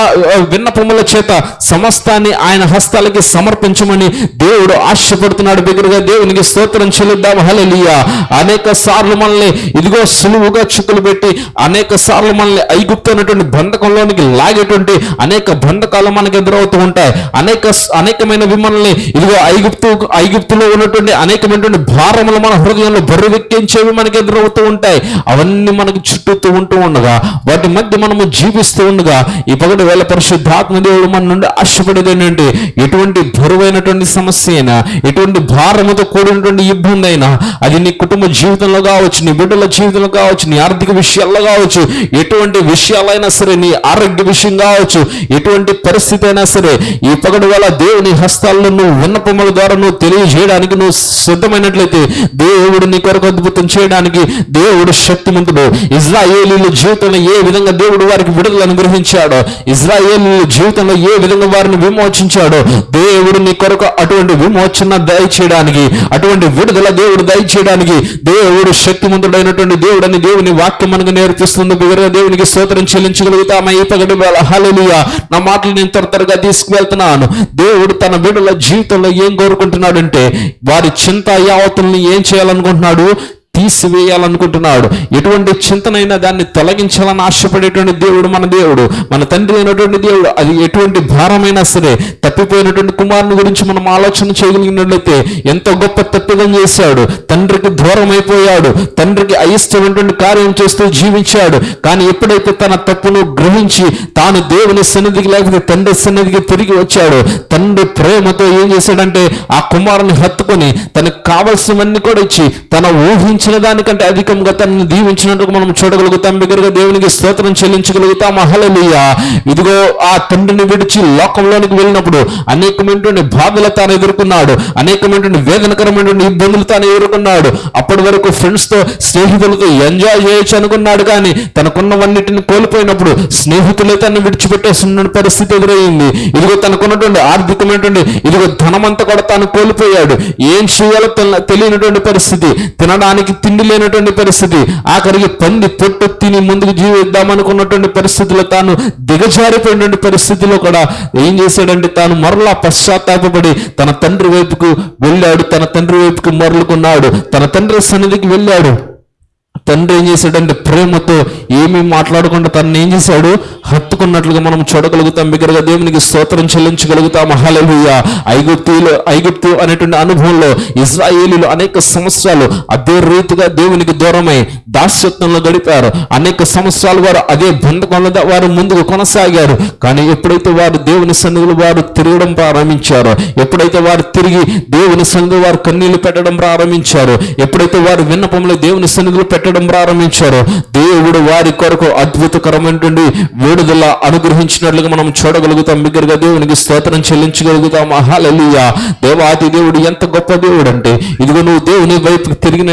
విన్నపముల చేత సమస్తాన్ని ఆయన హస్తాలకి సమర్పించమని దేవుడు ఆశపడుతున్నాడు. బిగురుగా దేవునికి స్తోత్రం చెల్లిద్దాం. హల్లెలూయా. అనేక సార్లు మనల్ని ఇదిగో సులువుగా చిక్కులు పెట్టి అనేక సార్లు మనల్ని ఐగుప్తు బంధకంలోనికి లాగేటువంటి అనేక బంధకాలు మనకు ఎదురవుతూ ఉంటాయి. అనేక అనేకమైన మనల్ని ఇదిగో ఐగుప్తు ఐగుప్తులో ఉన్నటువంటి అనేకమైనటువంటి భారములు మన హృదయంలో బరువెక్కించేవి మనకు ఎదురవుతూ ఉంటాయి. అవన్నీ మనకు చుట్టూతూ ఉంటూ ఉండగా వాటి మధ్య మనము జీవిస్తూ ఉండగా ఈ పగటి వేళ పరిశుద్ధాత్మ దేవుడు మన నుండి ఆశపడేది ఏంటంటే ఎటువంటి బరువైనటువంటి సమస్య అయినా ఎటువంటి భారముతో కూడినటువంటి ఇబ్బంది అయినా అది నీ కుటుంబ జీవితంలో కావచ్చు నీ బిడ్డల జీవితంలో కావచ్చు నీ ఆర్థిక విషయాల్లో కావచ్చు ఎటువంటి విషయాలైనా సరే నీ ఆరోగ్య విషయం కావచ్చు ఎటువంటి పరిస్థితి అయినా సరే ఈ పగటి వేళ దేవుని హస్తాల్లో నువ్వు విన్నపముల ద్వారా నువ్వు తెలియజేయడానికి నువ్వు సిద్ధమైనట్లయితే దేవుడు నీ కొరకు అద్భుతం చేయడానికి దేవుడు శక్తిమంతుడు. ఇజ్రాయేలీల జీవితంలో ఏ విధంగా దేవుడు వారికి విడుదల అనుగ్రహించాడో. ఇజ్రాయేల్ జీవితంలో ఏ విధంగా వారిని విమోచించాడో దేవుడు నీ కొరకు అటువంటి విమోచన దయచేయడానికి అటువంటి విడుదల దేవుడు దయచేయడానికి దేవుడు శక్తిమంతుడైనటువంటి దేవుడు అని దేవుని వాక్యం మనకు నేర్పిస్తుంది బిగరగా దేవునికి స్తోత్రం చెల్లించగలుగుతామా? ఈ పగటి వేళ. హల్లెలూయా. నా మాటలు నేను త్వర త్వరగా తీసుకువెళ్తున్నాను. దేవుడు తన విడుదల జీవితంలో ఏం కోరుకుంటున్నాడంటే వారి చింత యావతుల్ని ఏం చేయాలనుకుంటున్నాడు? తీసివేయాలనుకుంటున్నాడు. ఎటువంటి చింతనైనా దాన్ని తొలగించాలని ఆశపడేటువంటి దేవుడు మన దేవుడు. మన తండ్రి అయినటువంటి దేవుడు అది ఎటువంటి భారమైనా సరే తప్పిపోయినటువంటి కుమారుని గురించి మనం ఆలోచన చేయగలిగినట్లయితే ఎంతో గొప్ప తప్పిదం చేశాడు. తండ్రికి దూరం అయిపోయాడు తండ్రికి అయిష్టమైనటువంటి కార్యం చేస్తూ జీవించాడు. కానీ ఎప్పుడైతే తన తప్పును గ్రహించి తాను దేవుని సన్నిధికి లేకపోతే తండ్రి సన్నిధికి తిరిగి వచ్చాడు తండ్రి ప్రేమతో ఏం చేశాడంటే ఆ కుమారుని హత్తుకొని తనకు కావలసినవన్నీ కూడా ఇచ్చి తన ఊహించిన దానికంటే అధికంగా తనను దీవించినట్టుగా మనం చూడగలుగుతాం. బిగ్గరగా దేవునికి స్తోత్రం చెల్లించగలుగుతాం హల్లెలూయా. ఇదిగో ఆ తండ్రిని విడిచి లోకంలోనికి వెళ్ళినప్పుడు అనేకమైనటువంటి బాధలు తాను ఎదుర్కొన్నాడు. అనేకమైనటువంటి వేదనకరమైనటువంటి ఇబ్బందులు తాను ఎదుర్కొన్నాడు. అప్పటి వరకు ఫ్రెండ్స్తో స్నేహితులతో ఎంజాయ్ చేయొచ్చు అనుకున్నాడు కానీ తనకున్నవన్నిటిని కోల్పోయినప్పుడు స్నేహితులే తను విడిచిపెట్టేసిన పరిస్థితి ఎదురయ్యింది ఇదిగో తనకున్నటువంటి ఆర్థికమైనటువంటి ఇదిగో ధనమంతా కూడా తాను కోల్పోయాడు. ఏం చేయాలో తెలియనటువంటి పరిస్థితి. తినడానికి తిండి లేనటువంటి పరిస్థితి ఆఖరికి పంది పొట్టు తిని ముందుకు జీవిద్దామనుకున్నటువంటి పరిస్థితిలో తాను దిగజారిపోయినటువంటి పరిస్థితిలో కూడా ఏం చేశాడంటే తాను మరలా పశ్చాత్తాపడి తన తండ్రి వైపుకు వెళ్ళాడు తన తండ్రి వైపుకు మరలుకున్నాడు తన తండ్రి సన్నిధికి వెళ్ళాడు. తండ్రి ఏం చేశాడంటే ప్రేమతో ఏమీ మాట్లాడకుండా తను ఏం చేశాడు? హత్తుకున్నట్లుగా మనం చూడగలుగుతాం. బిగ్గరగా దేవునికి స్తోత్రం చెల్లించగలుగుతాం. హల్లెలూయా. ఐగుప్తులు ఐగుప్తు అనేటువంటి అనుభవంలో ఇజ్రాయేలీలు అనేక సంవత్సరాలు అదే రీతిగా దేవునికి దూరమై దాస్యత్వంలో గడిపారు. అనేక సంవత్సరాలు వారు అదే బంధకంలో వారు ముందుకు కొనసాగారు. కానీ ఎప్పుడైతే వారు దేవుని సన్నిధిలో వారు తిరగడం ప్రారంభించారో ఎప్పుడైతే వారు తిరిగి దేవుని సన్నిధిలో వారు కన్నీళ్ళు పెట్టడం ప్రారంభించారో ఎప్పుడైతే వారు విన్నపంలో దేవుని సన్నిధిలో పెట్టడం ప్రారంభించారో. దేవుడు వారి కొరకు అద్భుతకరమైనటువంటి విడుదల అనుగ్రహించినట్లుగా మనం చూడగలుగుతాం. బిగ్గరగా దేవునికి స్తోత్రం చెల్లించగలుగుతాం హల్లెలూయా. దేవాది దేవుడు ఎంత గొప్ప దేవుడు అంటే ఇదిగో నువ్వు దేవుని వైపుకి తిరిగిన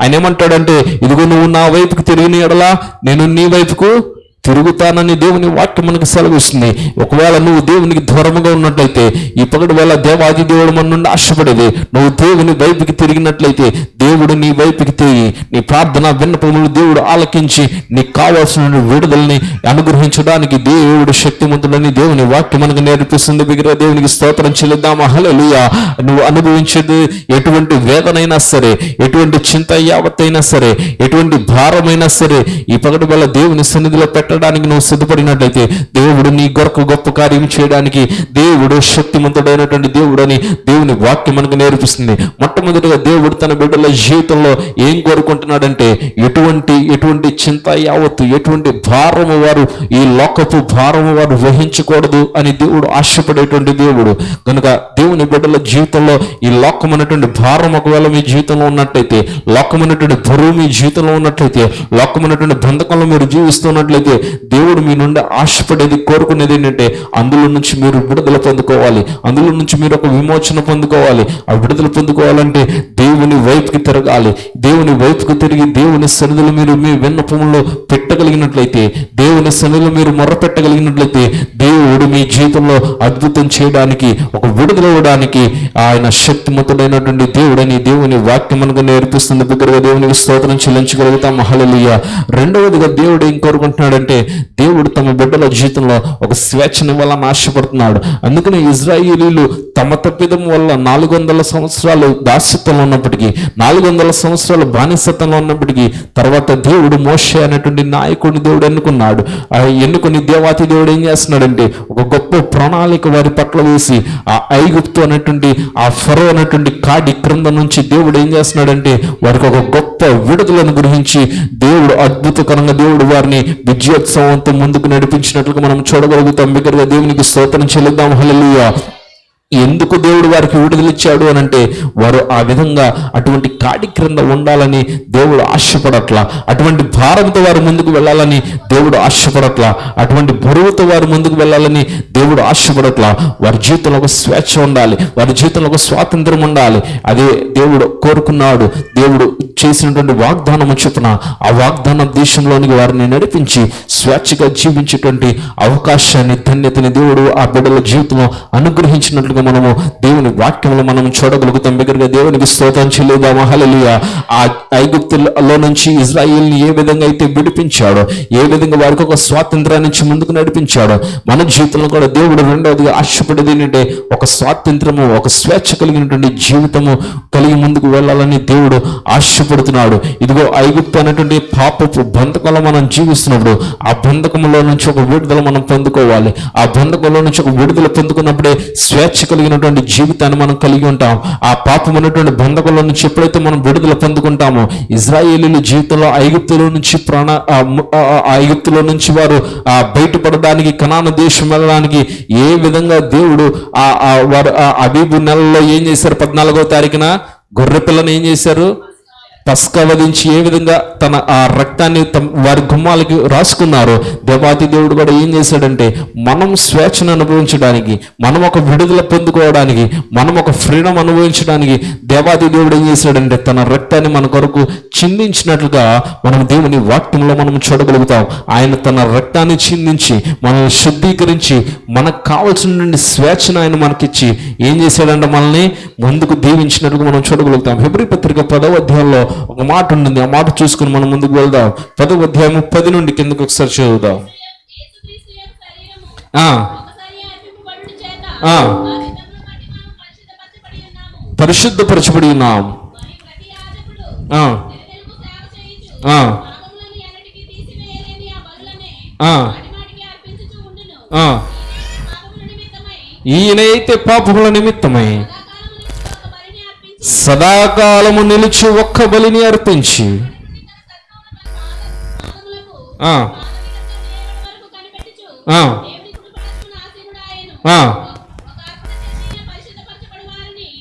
ఆయన ఏమంటాడంటే ఇదిగో నువ్వు నా వైపుకి తిరిగిన నేను నీ వైపుకు తిరుగుతానని దేవుని వాక్యం మనకు సెలవిస్తుంది. ఒకవేళ నువ్వు దేవునికి దూరముగా ఉన్నట్లయితే ఈ పగటి వేళ దేవాది దేవుడు మన నుండి ఆశపడేది నువ్వు దేవుని వైపుకి తిరిగినట్లయితే దేవుడు నీ వైపుకి తిరిగి నీ ప్రార్థన విన్నపములు దేవుడు ఆలకించి నీకు కావాల్సిన విడుదలని అనుగ్రహించడానికి దేవుడు శక్తిమంతుడని దేవుని వాక్యం మనకు నేర్పిస్తుంది. బిగిర దేవునికి స్తోత్రం చెల్లిద్దామా? హల్లెలూయా. నువ్వు అనుభవించేది ఎటువంటి వేదనైనా సరే ఎటువంటి చింత యావత్తైనా సరే ఎటువంటి భారమైనా సరే ఈ పగటి వల్ల దేవుని సన్నిధిలో పెట్టడానికి నువ్వు సిద్ధపడినట్లయితే దేవుడు నీ కొరకు గొప్ప కార్యం చేయడానికి దేవుడు శక్తిమంతుడైనటువంటి దేవుడు అని దేవుని వాక్యం మనకు నేర్పిస్తుంది. మొట్టమొదటిగా దేవుడు తన బిడ్డల జీవితంలో ఏం కోరుకుంటున్నాడంటే ఎటువంటి ఎటువంటి చింత యావత్తు ఎటువంటి భారము వారు ఈ లోకపు భారము వారు వహించకూడదు అని దేవుడు ఆశపడేటువంటి దేవుడు. కనుక దేవుని బిడ్డల జీవితంలో ఈ లోకమైనటువంటి భారం ఒకవేళ మీ జీవితంలో ఉన్నట్లయితే లోకమైనటువంటి బరువు మీ జీవితంలో ఉన్నట్లయితే లోకమైనటువంటి బంధకంలో మీరు జీవిస్తున్నట్లయితే దేవుడు మీ నుండి ఆశపడేది కోరుకునేది ఏంటంటే అందులో నుంచి మీరు విడుదల పొందుకోవాలి. అందులో నుంచి మీరు ఒక విమోచన పొందుకోవాలి. ఆ విడుదల పొందుకోవాలంటే దేవుని వైపుకి తిరగాలి. దేవుని వైపుకి తిరిగి దేవుని సన్నిధిలో మీరు మీ విన్నపంలో పెట్టగలిగినట్లయితే దేవుని సన్నిధిలో మీరు మొర్ర పెట్టగలిగినట్లయితే దేవుడు మీ జీవితంలో అద్భుతం చేయడానికి ఒక విడుదల ఇవ్వడానికి ఆయన శక్తిమంతుడైనటువంటి దేవుడని దేవుని వాక్యం మనకు నేర్పిస్తుంది. బిగ్గరగా దేవునికి స్తోత్రం చెల్లించగలుగుతాం. మహళలియ రెండవదిగా దేవుడు ఏం కోరుకుంటున్నాడంటే దేవుడు తమ బిడ్డల జీవితంలో ఒక స్వేచ్ఛనివ్వాలని ఆశపడుతున్నాడు అందుకని ఇజ్రాయేలీలు తమ తప్పిదం వల్ల నాలుగు వందల సంవత్సరాలు దాస్యత్వంలో ఉన్నప్పటికీ నాలుగు వందల సంవత్సరాలు బానిసత్వంలో ఉన్నప్పటికీ తర్వాత దేవుడు మోషే అనేటువంటి నాయకుడిని దేవుడు ఎన్నుకున్నాడు. ఆ ఎన్నుకుని దేవాతి దేవుడు ఏం చేస్తున్నాడంటే ఒక గొప్ప ప్రణాళిక వారి పట్ల వేసి ఆ ఐగుప్తు అనేటువంటి ఆ ఫరో అనేటువంటి కాడి క్రింద నుంచి దేవుడు ఏం చేస్తున్నాడంటే వారికి ఒక గొప్ప విడుదలను గురించి దేవుడు అద్భుతకరంగా దేవుడు వారిని విజయోత్సవంతో ముందుకు నడిపించినట్లుగా మనం చూడగలుగుతాం. బిగ్గరగా దేవునికి స్తోత్రం చెల్లిద్దాం. హలలుయా ఎందుకు దేవుడు వారికి విడుదలిచ్చాడు అని అంటే వారు ఆ విధంగా అటువంటి కాడి క్రింద ఉండాలని దేవుడు ఆశపడట్లా. అటువంటి భారంతో వారు ముందుకు వెళ్ళాలని దేవుడు ఆశపడట్లా. అటువంటి బరువుతో వారు ముందుకు వెళ్ళాలని దేవుడు ఆశపడట్లా. వారి జీవితంలో ఒక స్వేచ్ఛ ఉండాలి. వారి జీవితంలో ఒక స్వాతంత్రం ఉండాలి. అదే దేవుడు కోరుకున్నాడు. దేవుడు చేసినటువంటి వాగ్దానం చొప్పున ఆ వాగ్దానం దేశంలోనికి వారిని నడిపించి స్వేచ్ఛగా జీవించేటువంటి అవకాశాన్ని ధన్యతని దేవుడు ఆ బిడ్డల జీవితంలో అనుగ్రహించినట్లుగా మనము దేవుని వాక్యంలో మనం చూడగలుగుతాం. బిగ్గరగా దేవునికి స్తోత్రం చెల్లిదా మహలలియ ఆ ఐగుప్తులో నుంచి ఇజ్రాయిల్ని ఏ విధంగా అయితే విడిపించాడో ఏ విధంగా వారికి ఒక స్వాతంత్రాన్ని నుంచి ముందుకు నడిపించాడో మన జీవితంలో కూడా దేవుడు రెండవదిగా ఆశపడేది ఏంటంటే ఒక స్వాతంత్రము ఒక స్వేచ్ఛ కలిగినటువంటి జీవితము కలిగి ముందుకు వెళ్ళాలని దేవుడు ఆశపడుతున్నాడు. ఇదిగో ఐగుప్తు అనేటువంటి పాపపు బంధకంలో మనం జీవిస్తున్నప్పుడు ఆ బంధకంలో నుంచి ఒక విడుదల మనం పొందుకోవాలి. ఆ బంధకంలో నుంచి ఒక విడుదల పొందుకున్నప్పుడే స్వేచ్ఛ కలిగినటువంటి జీవితాన్ని మనం కలిగి ఉంటాం. ఆ పాపం ఉన్నటువంటి బంధకంలో నుంచి ఎప్పుడైతే మనం విడుదల పొందుకుంటామో ఇజ్రాయేలీల జీవితంలో ఐగుప్తులో నుంచి ప్రాణ ఆ ఐగుప్తులో నుంచి వారు ఆ బయటపడడానికి కనాన దేశం వెళ్ళడానికి ఏ విధంగా దేవుడు ఆ వారు ఆ అబీబు నెలలో ఏం చేశారు? పద్నాలుగో తారీఖున గొర్రె పిల్లను ఏం చేశారు? పస్క వధించి ఏ విధంగా తన ఆ రక్తాన్ని తమ వారి గుమ్మాలకి రాసుకున్నారో దేవాతి దేవుడు కూడా ఏం చేశాడంటే మనం స్వేచ్ఛను అనుభవించడానికి మనం ఒక విడుదల పొందుకోవడానికి మనం ఒక ఫ్రీడమ్ అనుభవించడానికి దేవాతి దేవుడు ఏం చేశాడంటే తన రక్తాన్ని మన కొరకు చిందించినట్లుగా మనం దేవుని వాక్యంలో మనం చూడగలుగుతాం. ఆయన తన రక్తాన్ని చిందించి మనల్ని శుద్ధీకరించి మనకు కావలసిన స్వేచ్ఛను ఆయన మనకిచ్చి ఏం చేశాడంటే మనల్ని ముందుకు దీవించినట్లుగా మనం చూడగలుగుతాం. హెబ్రి పత్రిక పదవ అధ్యాయంలో ఒక మాట ఉంటుంది. ఆ మాట చూసుకుని మనం ముందుకు వెళ్దాం. పదవ అధ్యాయము పది నుండి కిందకు ఒకసారి చదువుదాం. ఆ, పరిశుద్ధపరచబడి ఉన్నాం. ఆ, ఆ, ఈయనైతే పాపముల నిమిత్తమై సదాకాలము నిలిచి ఒక్క బలిని అర్పించి. ఆ,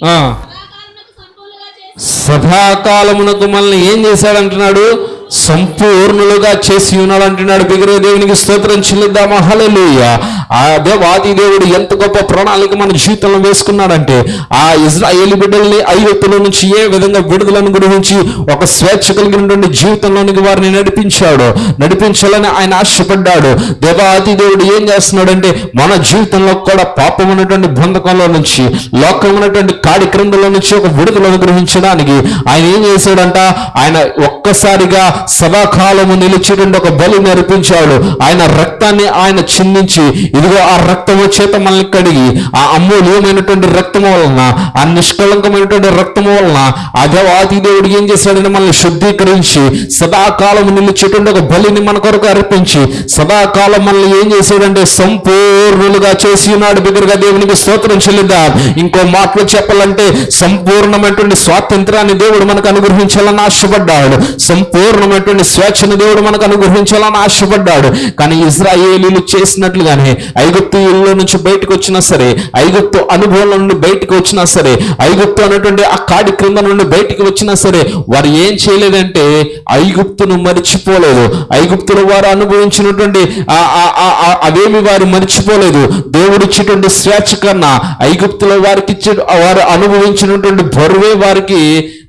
సదాకాలమునకు సదాకాలమునకు మనల్ని ఏం చేశాడంటున్నాడు? సంపూర్ణులుగా చేసి ఉన్నాడు అంటున్నాడు బిగరే దేవునికి స్తోత్రం చెల్లిద్దామా? హల్లెలూయా. ఆ దేవాది దేవుడు ఎంత గొప్ప ప్రణాళిక మన జీవితంలో వేసుకున్నాడంటే ఆ ఇజ్రాయేల్ బిడ్డల్ని ఐగుప్తుల నుంచి ఏ విధంగా విడుదలను గురించి ఒక స్వేచ్ఛ కలిగినటువంటి జీవితంలోనికి వారిని నడిపించాడు నడిపించాలని ఆయన ఆశపడ్డాడు. దేవాది దేవుడు ఏం చేస్తున్నాడంటే మన జీవితంలో కూడా పాపం ఉన్నటువంటి బంధకంలో నుంచి లోకం ఉన్నటువంటి కాడి క్రిందలో నుంచి ఒక విడుదలను గ్రహించడానికి ఆయన ఏం చేశాడంట? ఆయన ఒక్కసారిగా సదాకాలము నిలిచేటువంటి ఒక బలి నేర్పించాడు ఆయన రక్తాన్ని ఆయన చిందించి ఇదిగో ఆ రక్తము చేత మనల్ని కడిగి ఆ అమూల్యమైనటువంటి రక్తము వలన ఆ నిష్కళంకమైనటువంటి రక్తము వలన ఆ దేవుడు ఏం చేశాడని మనల్ని శుద్ధీకరించి సదాకాలం నిలిచేటువంటి ఒక బలిని మన కొరకు అర్పించి సదాకాలం మనల్ని ఏం చేశాడంటే సంపూర్ణులుగా చేసి ఉన్నాడు. బిగ్గరగా దేవునికి స్తోత్రం చెల్లిద్దాం. ఇంకో మాటలు చెప్పాలంటే సంపూర్ణమైనటువంటి స్వాతంత్రాన్ని దేవుడు మనకు అనుగ్రహించాలని ఆశపడ్డాడు. సంపూర్ణమైనటువంటి స్వేచ్ఛను దేవుడు మనకు అనుగ్రహించాలని ఆశపడ్డాడు. కానీ ఇజ్రాయేలీలు చేసినట్లుగానే ఐగుప్తీయుల్లో నుంచి బయటకు వచ్చినా సరే ఐగుప్తు అనుభవంలో నుండి బయటకు వచ్చినా సరే ఐగుప్తు అనేటువంటి ఆ కాడి క్రింద నుండి బయటకు వచ్చినా సరే వారు ఏం చేయలేదంటే ఐగుప్తును మరిచిపోలేదు. ఐగుప్తులు వారు అనుభవించినటువంటి అవేమి వారు మర్చిపోలేదు. దేవుడు ఇచ్చేటువంటి స్వేచ్ఛ కన్నా ఐగుప్తుల వారికి ఇచ్చే వారు అనుభవించినటువంటి బరువే వారికి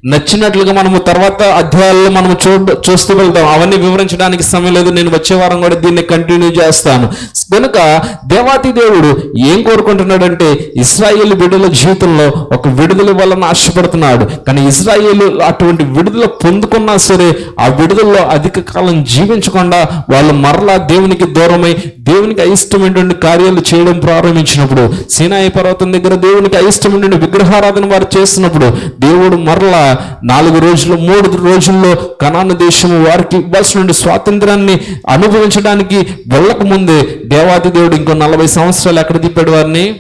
నచ్చినట్లుగా మనము తర్వాత అధ్యాయాల్లో మనం చూ చూస్తూ వెళ్తాం అవన్నీ వివరించడానికి సమయం లేదు. నేను వచ్చే వారం కూడా దీన్ని కంటిన్యూ చేస్తాను. కనుక దేవాతి దేవుడు ఏం కోరుకుంటున్నాడంటే ఇస్రాయేల్ బిడ్డల జీవితంలో ఒక విడుదల వలన ఆశపడుతున్నాడు. కానీ ఇస్రాయేల్ అటువంటి విడుదల పొందుకున్నా సరే ఆ విడుదలలో అధిక కాలం జీవించకుండా వాళ్ళు మరలా దేవునికి దూరమై దేవునికి అయిష్టమైనటువంటి కార్యాలు చేయడం ప్రారంభించినప్పుడు సీనాయి పర్వతం దగ్గర దేవునికి అయిష్టమైనటువంటి విగ్రహారాధన వారు చేస్తున్నప్పుడు దేవుడు మరలా నాలుగు రోజులు మూడు రోజుల్లో కణాన దేశము వారికి ఇవ్వాల్సిన స్వాతంత్రాన్ని అనుభవించడానికి వెళ్ళకముందే దేవాది దేవుడు ఇంకో నలభై సంవత్సరాలు ఎక్కడ తిప్పాడు వారిని?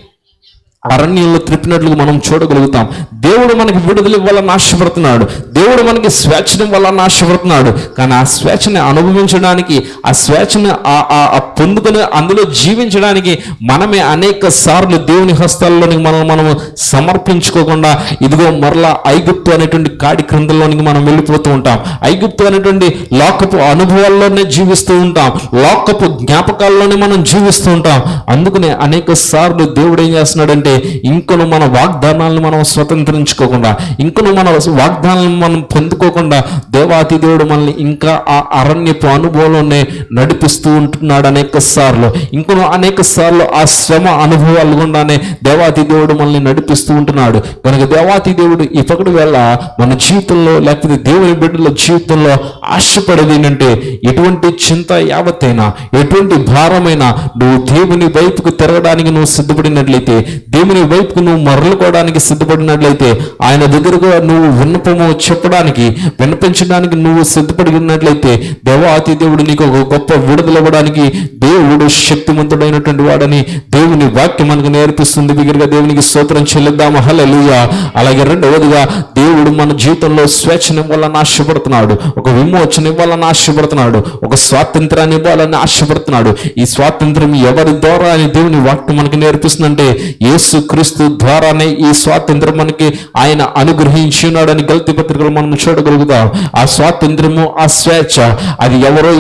అరణ్యంలో త్రిప్పినట్లు మనం చూడగలుగుతాం. దేవుడు మనకి విడుదల ఇవ్వాలని ఆశపడుతున్నాడు. దేవుడు మనకి స్వేచ్ఛను ఇవ్వాలని ఆశపడుతున్నాడు. కానీ ఆ స్వేచ్ఛని అనుభవించడానికి ఆ స్వేచ్ఛను ఆ- ఆ- ఆ పొందుకొని అందులో జీవించడానికి మనమే అనేక సార్లు దేవుని హస్తాల్లోనికి మనం మనము సమర్పించుకోకుండా ఇదిగో మరలా ఐగుప్తు అనేటువంటి కాడి క్రిందలోనికి మనం వెళ్ళిపోతూ ఉంటాం. ఐగుప్తు అనేటువంటి లోకపు అనుభవాల్లోనే జీవిస్తూ ఉంటాం. లోకపు జ్ఞాపకాల్లోనే మనం జీవిస్తూ ఉంటాం. అందుకనే అనేక సార్లు దేవుడు ఏం చేస్తున్నాడంటే ఇంకొను మన వాగ్దానాలను మనం స్వతంత్రించుకోకుండా ఇంకొను మన వాగ్దానాలను మనం పొందుకోకుండా దేవాతి దేవుడు మనల్ని ఇంకా ఆ అరణ్యపు అనుభవంలోనే నడిపిస్తూ ఉంటున్నాడు అనేక సార్లు. ఇంకొను అనేక సార్లు ఆ శ్రమ అనుభవాలు గుండానే దేవాతి దేవుడు మనల్ని నడిపిస్తూ ఉంటున్నాడు. కనుక దేవాతి దేవుడు ఇప్పటి వేళ మన జీవితంలో లేకపోతే దేవుని బిడ్డల జీవితంలో ఆశపడేది ఏంటంటే ఎటువంటి చింత యావత్తైనా ఎటువంటి భారమైనా నువ్వు దేవుని వైపుకు తిరగడానికి నువ్వు సిద్ధపడినట్లయితే దేవుని వైపుకు నువ్వు మరలుకోవడానికి సిద్ధపడినట్లయితే ఆయన దగ్గరకు నువ్వు విన్నపము చెప్పడానికి విన్నపించడానికి నువ్వు సిద్ధపడి ఉన్నట్లయితే దేవాతి దేవుడు నీకు ఒక గొప్ప విడుదలవ్వడానికి దేవుడు శక్తివంతుడైనటువంటి వాడని దేవుని వాక్యం మనకు నేర్పిస్తుంది. బిగ్గరగా దేవునికి స్తోత్రం చెల్లిద్దాము. హల్లెలూయా. అలాగే రెండవదిగా దేవుడు మన జీవితంలో స్వేచ్ఛను ఇవ్వాలని ఆశపడుతున్నాడు. ఒక విమోచన ఇవ్వాలని ఆశపడుతున్నాడు. ఒక స్వాతంత్రాన్ని ఇవ్వాలని ఆశపడుతున్నాడు. ఈ స్వాతంత్రం ఎవరి ద్వారా అని దేవుని వాక్యం మనకి నేర్పిస్తుందంటే యేసు క్రీస్తు ద్వారానే ఈ స్వాతంత్రం మనకి ఆయన అనుగ్రహించి ఉన్నాడని గల్తీ పత్రికలు మనం చూడగలుగుతాం. ఆ స్వాతంత్రము ఆ స్వేచ్ఛ అది ఎవరో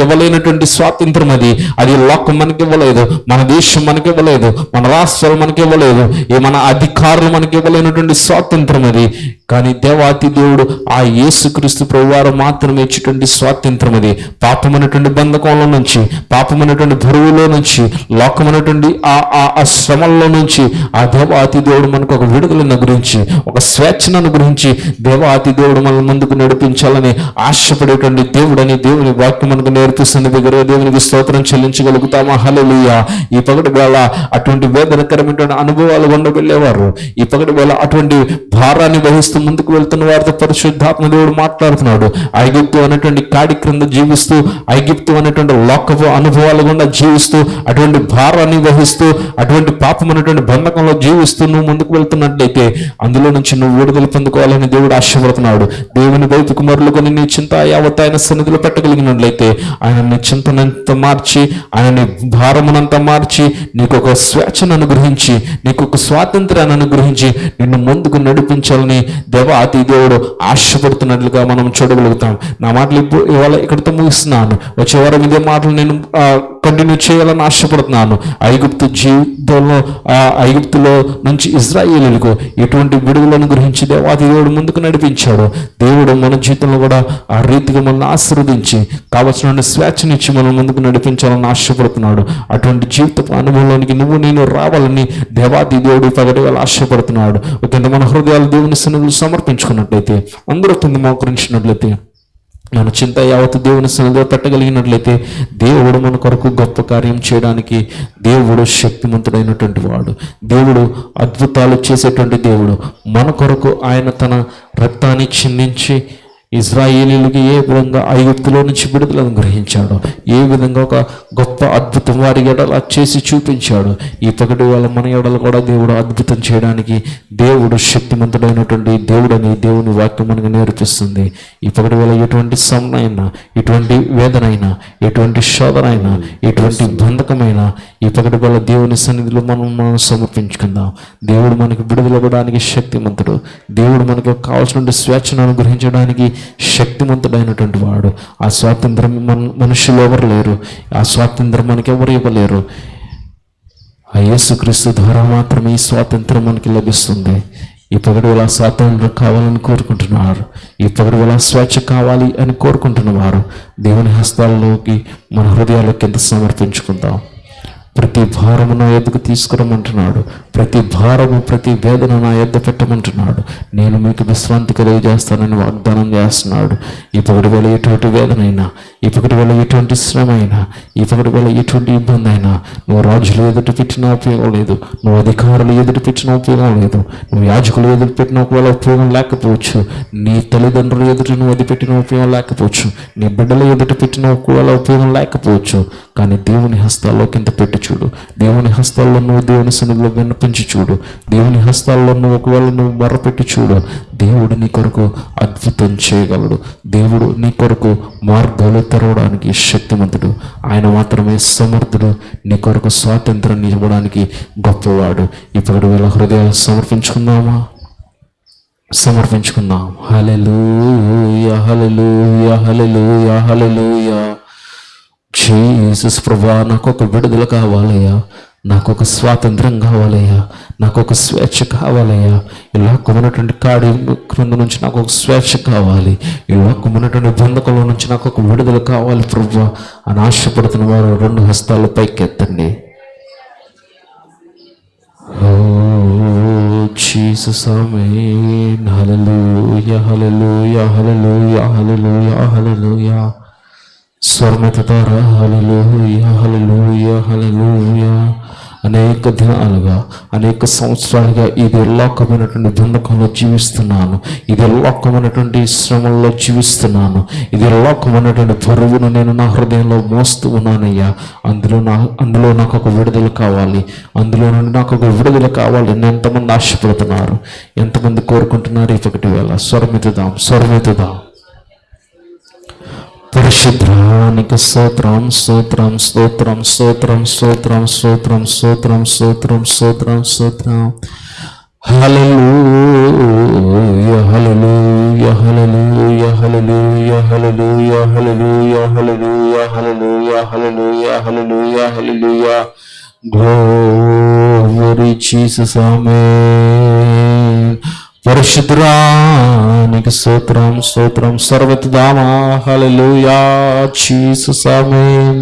ఇవ్వలేనటువంటి స్వాతంత్రం అది. అది లోకం మనకి ఇవ్వలేదు మన దేశం మనకి ఇవ్వలేదు మన రాష్ట్రాలు మనకి ఇవ్వలేదు ఈ మన అధికారులు మనకి ఇవ్వలేనటువంటి స్వాతంత్రం అది. కానీ దేవాతి దేవుడు ఆ యేసుక్రీస్తు ప్రభువారు మాత్రమే ఇచ్చేటువంటి స్వాతంత్రం అది. పాపమైనటువంటి బంధకంలో నుంచి పాపమైనటువంటి బరువులో నుంచి లోకమైనటువంటి ఆ ఆ ఆ శ్రమల్లో నుంచి ఆ దేవాతి దేవుడు మనకు ఒక విడుదలను అనుగ్రహించి ఒక స్వేచ్ఛను అనుగ్రహించి దేవాతి దేవుడు మన ముందుకు నడిపించాలని ఆశపడేటువంటి దేవుడని దేవుని వాక్యం మనకు నేర్పిస్తుంది దగ్గర దేవునికి స్తోత్రం చెల్లించగలుగుతామా? హల్లెలూయా. ఈ పగటి వేళ అటువంటి వేదనకరమైనటువంటి అనుభవాలు గుండా వెళ్ళేవారు ఈ పగటి వేళ అటువంటి భారాన్ని వహిస్తూ ముందుకు వెళ్తున్న వారితో పరిశుద్ధాత్మ దేవుడు మాట్లాడుతున్నాడు. ఐగుప్తు అనేటువంటి కాడి క్రింద జీవిస్తూ ఐగుప్తు అనేటువంటి లోకపు అనుభవాలు గుండా జీవిస్తూ అటువంటి భారాన్ని వహిస్తూ అటువంటి పాపం అనేటువంటి బంధకంలో జీవిస్తూ నువ్వు ముందుకు వెళ్తున్నట్లయితే అందులో నుంచి నువ్వు విడుదల పొందుకోవాలని దేవుడు ఆశపడుతున్నాడు. దేవుని వైపు కుమారులుగా నీ చింత యావత్ ఆయన సన్నిధిలో పెట్టగలిగినట్లయితే ఆయన నీ చింతనంత మార్చి ఆయన నీ భారమునంతా మార్చి నీకు ఒక స్వేచ్ఛను అనుగ్రహించి నీకు ఒక స్వాతంత్రాన్ని అనుగ్రహించి నిన్ను ముందుకు నడిపించాలని దేవా అతి దేవుడు ఆశపడుతున్నట్లుగా మనం చూడగలుగుతాం. నా మాటలు ఇప్పుడు ఇవాళ ఇక్కడితో ముగిస్తున్నాను. వచ్చే వారం ఇదే మాటలు నేను కంటిన్యూ చేయాలని ఆశపడుతున్నాను. ఐగుప్తు జీవితంలో ఐగుప్తులో నుంచి ఇజ్రాయేలీలకు ఎటువంటి విడుదలను గురించి దేవాతి దేవుడు ముందుకు నడిపించాడు. దేవుడు మన జీవితంలో కూడా ఆ రీతిగా మనల్ని ఆశీర్వదించి కావలసిన స్వేచ్ఛనిచ్చి మనం ముందుకు నడిపించాలని ఆశపడుతున్నాడు. అటువంటి జీవిత అనుభవంలోనికి నువ్వు నేను రావాలని దేవాది దేవుడు పగటివేళ ఆశపడుతున్నాడు. ఒక మన హృదయాలు దేవుని సన్నిధులు సమర్పించుకున్నట్లయితే అందరూ కింద మోకరించినట్లయితే మన చింత యావత్ దేవుని సన్నిధిలో పెట్టగలిగినట్లయితే దేవుడు మన కొరకు గొప్ప కార్యం చేయడానికి దేవుడు శక్తిమంతుడైనటువంటి వాడు. దేవుడు అద్భుతాలు చేసేటువంటి దేవుడు. మన కొరకు ఆయన తన రక్తాన్ని చిందించి ఇజ్రాయేలీలకి ఏ విధంగా ఐగుప్తులో నుంచి విడుదలను గ్రహించాడు ఏ విధంగా ఒక గొప్ప అద్భుతం వారి ఎడల చేసి చూపించాడు ఈ పగటి వాళ్ళ మన ఎడలు కూడా దేవుడు అద్భుతం చేయడానికి దేవుడు శక్తిమంతుడైనటువంటి దేవుడని దేవుని వాక్యం మనకు నేర్పిస్తుంది. ఈ పగటి వేళ ఎటువంటి సమనైనా ఎటువంటి వేదనైనా ఎటువంటి శోధనైనా ఎటువంటి బంధకమైనా ఈ పగటి వేళ దేవుని సన్నిధిలో మనం మనం సమర్పించుకుందాం. దేవుడు మనకి విడుదలవ్వడానికి శక్తిమంతుడు. దేవుడు మనకు కావాల్సిన స్వేచ్ఛను అనుగ్రహించడానికి శక్తివంతుడైనటువంటి వాడు. ఆ స్వాతంత్రం మన మనుషులు ఎవరు లేరు. ఆ స్వాతంత్రం మనకి ఎవరు ఇవ్వలేరు. ఆ యేసుక్రీస్తు ద్వారా మాత్రమే ఈ స్వాతంత్రం మనకి లభిస్తుంది. ఈ పగటి వేళ స్వాతంత్రం కావాలని కోరుకుంటున్నారు. ఈ పగటి వేళ స్వేచ్ఛ కావాలి అని కోరుకుంటున్నవారు దేవుని హస్తాల్లోకి మన హృదయాల్లోకి ఎంత సమర్పించుకుందాం. ప్రతి భారమును ఎదుగు తీసుకురమ్మంటున్నాడు. ప్రతి భారము ప్రతి వేదన నా ఎద్ద పెట్టమంటున్నాడు. నేను మీకు విశ్రాంతి కలిగజేస్తానని వాగ్దానం చేస్తున్నాడు. ఇప్పటి వేళ ఎటువంటి వేదనైనా ఇప్పటి వేళ ఎటువంటి శ్రమ అయినా ఇప్పటి వేళ ఎటువంటి ఇబ్బంది అయినా నువ్వు రాజులు ఎదుటి పెట్టిన ఉపయోగం లేదు. నువ్వు అధికారులు ఎదుటి పెట్టిన ఉపయోగం లేదు. నువ్వు యాజకులు ఎదుటి పెట్టిన ఒకవేళ ఉపయోగం లేకపోవచ్చు. నీ తల్లిదండ్రులు ఎదుట నువ్వు అది పెట్టిన ఉపయోగం లేకపోవచ్చు. నీ బిడ్డల ఎదుట పెట్టిన ఒకవేళ ఉపయోగం లేకపోవచ్చు. కానీ దేవుని హస్తాల్లో కింద పెట్టి చూడు. దేవుని హస్తాల్లో నువ్వు దేవుని సన్నిధిలో విన్నపించి చూడు. దేవుని హస్తాల్లో నువ్వు ఒకవేళ నువ్వు మర్రపెట్టి చూడు. దేవుడు నీ కొరకు అద్భుతం చేయగలడు. దేవుడు నీ కొరకు మార్గాలు తెరవడానికి శక్తిమంతుడు. ఆయన మాత్రమే సమర్థుడు. నీ కొరకు స్వాతంత్రం ఇవ్వడానికి గొప్పవాడు. ఇప్పుడు వీళ్ళ హృదయాలు సమర్పించుకుందామా? సమర్పించుకుందాం. హలెలు హలెలు హలెలు హల్లెలూయా. జీసస్ ప్రభా నాకు ఒక విడుదల కావాలయ్యా. నాకు ఒక స్వాతంత్రం కావాలయ్యా. నాకు ఒక స్వేచ్ఛ కావాలయ్యా. ఈ లోకమైనటువంటి కాడి క్రింద నుంచి నాకు ఒక స్వేచ్ఛ కావాలి. ఈ లోకమైనటువంటి బంధకంలో నుంచి నాకు ఒక విడుదల కావాలి ప్రభు అని ఆశపడుతున్న వారు రెండు హస్తాలు పైకెత్తండి. Oh, Jesus, Amen. Hallelujah, hallelujah, hallelujah, hallelujah, hallelujah. స్వర్మతారా హల్లెలూయా హల్లెలూయా హల్లెలూయా. అనేక దినాలుగా అనేక సంవత్సరాలుగా ఇది లోకమైనటువంటి దుండకంలో జీవిస్తున్నాను. ఇది లోకమైనటువంటి శ్రమంలో జీవిస్తున్నాను. ఇది లోకమైనటువంటి బరువును నేను నా హృదయంలో మోస్తూ ఉన్నానయ్యా. అందులో నా అందులో నాకు ఒక విడుదల కావాలి. అందులో నుండి నాకు ఒక విడుదల కావాలి నేను ఎంతమంది ఆశపడుతున్నారు. ఎంతమంది కోరుకుంటున్నారు ఇప్పటి వేళ? స్వరమెత్తుదాం స్వరమెత్తుదాం. పరిశుద్ధానికి స్తోత్రం స్తోత్రం స్తోత్రం స్తోత్రం స్తోత్రం స్తోత్రం స్తోత్రం స్తోత్రం స్తోత్రం స్తోత్రం హల్లెలూయా హల్లెలూయా హల్లెలూయా హల్లెలూయా హల్లెలూయా హల్లెలూయా హల్లెలూయా హల్లెలూయా హల్లెలూయా హల్లెలూయా హల్లెలూయా గ్లోరీ జీసస్ ఆమేన్ పరిశుద్ధురా సూత్రం సూత్రం సర్వతి దామా హలలుయా చీసు సమయం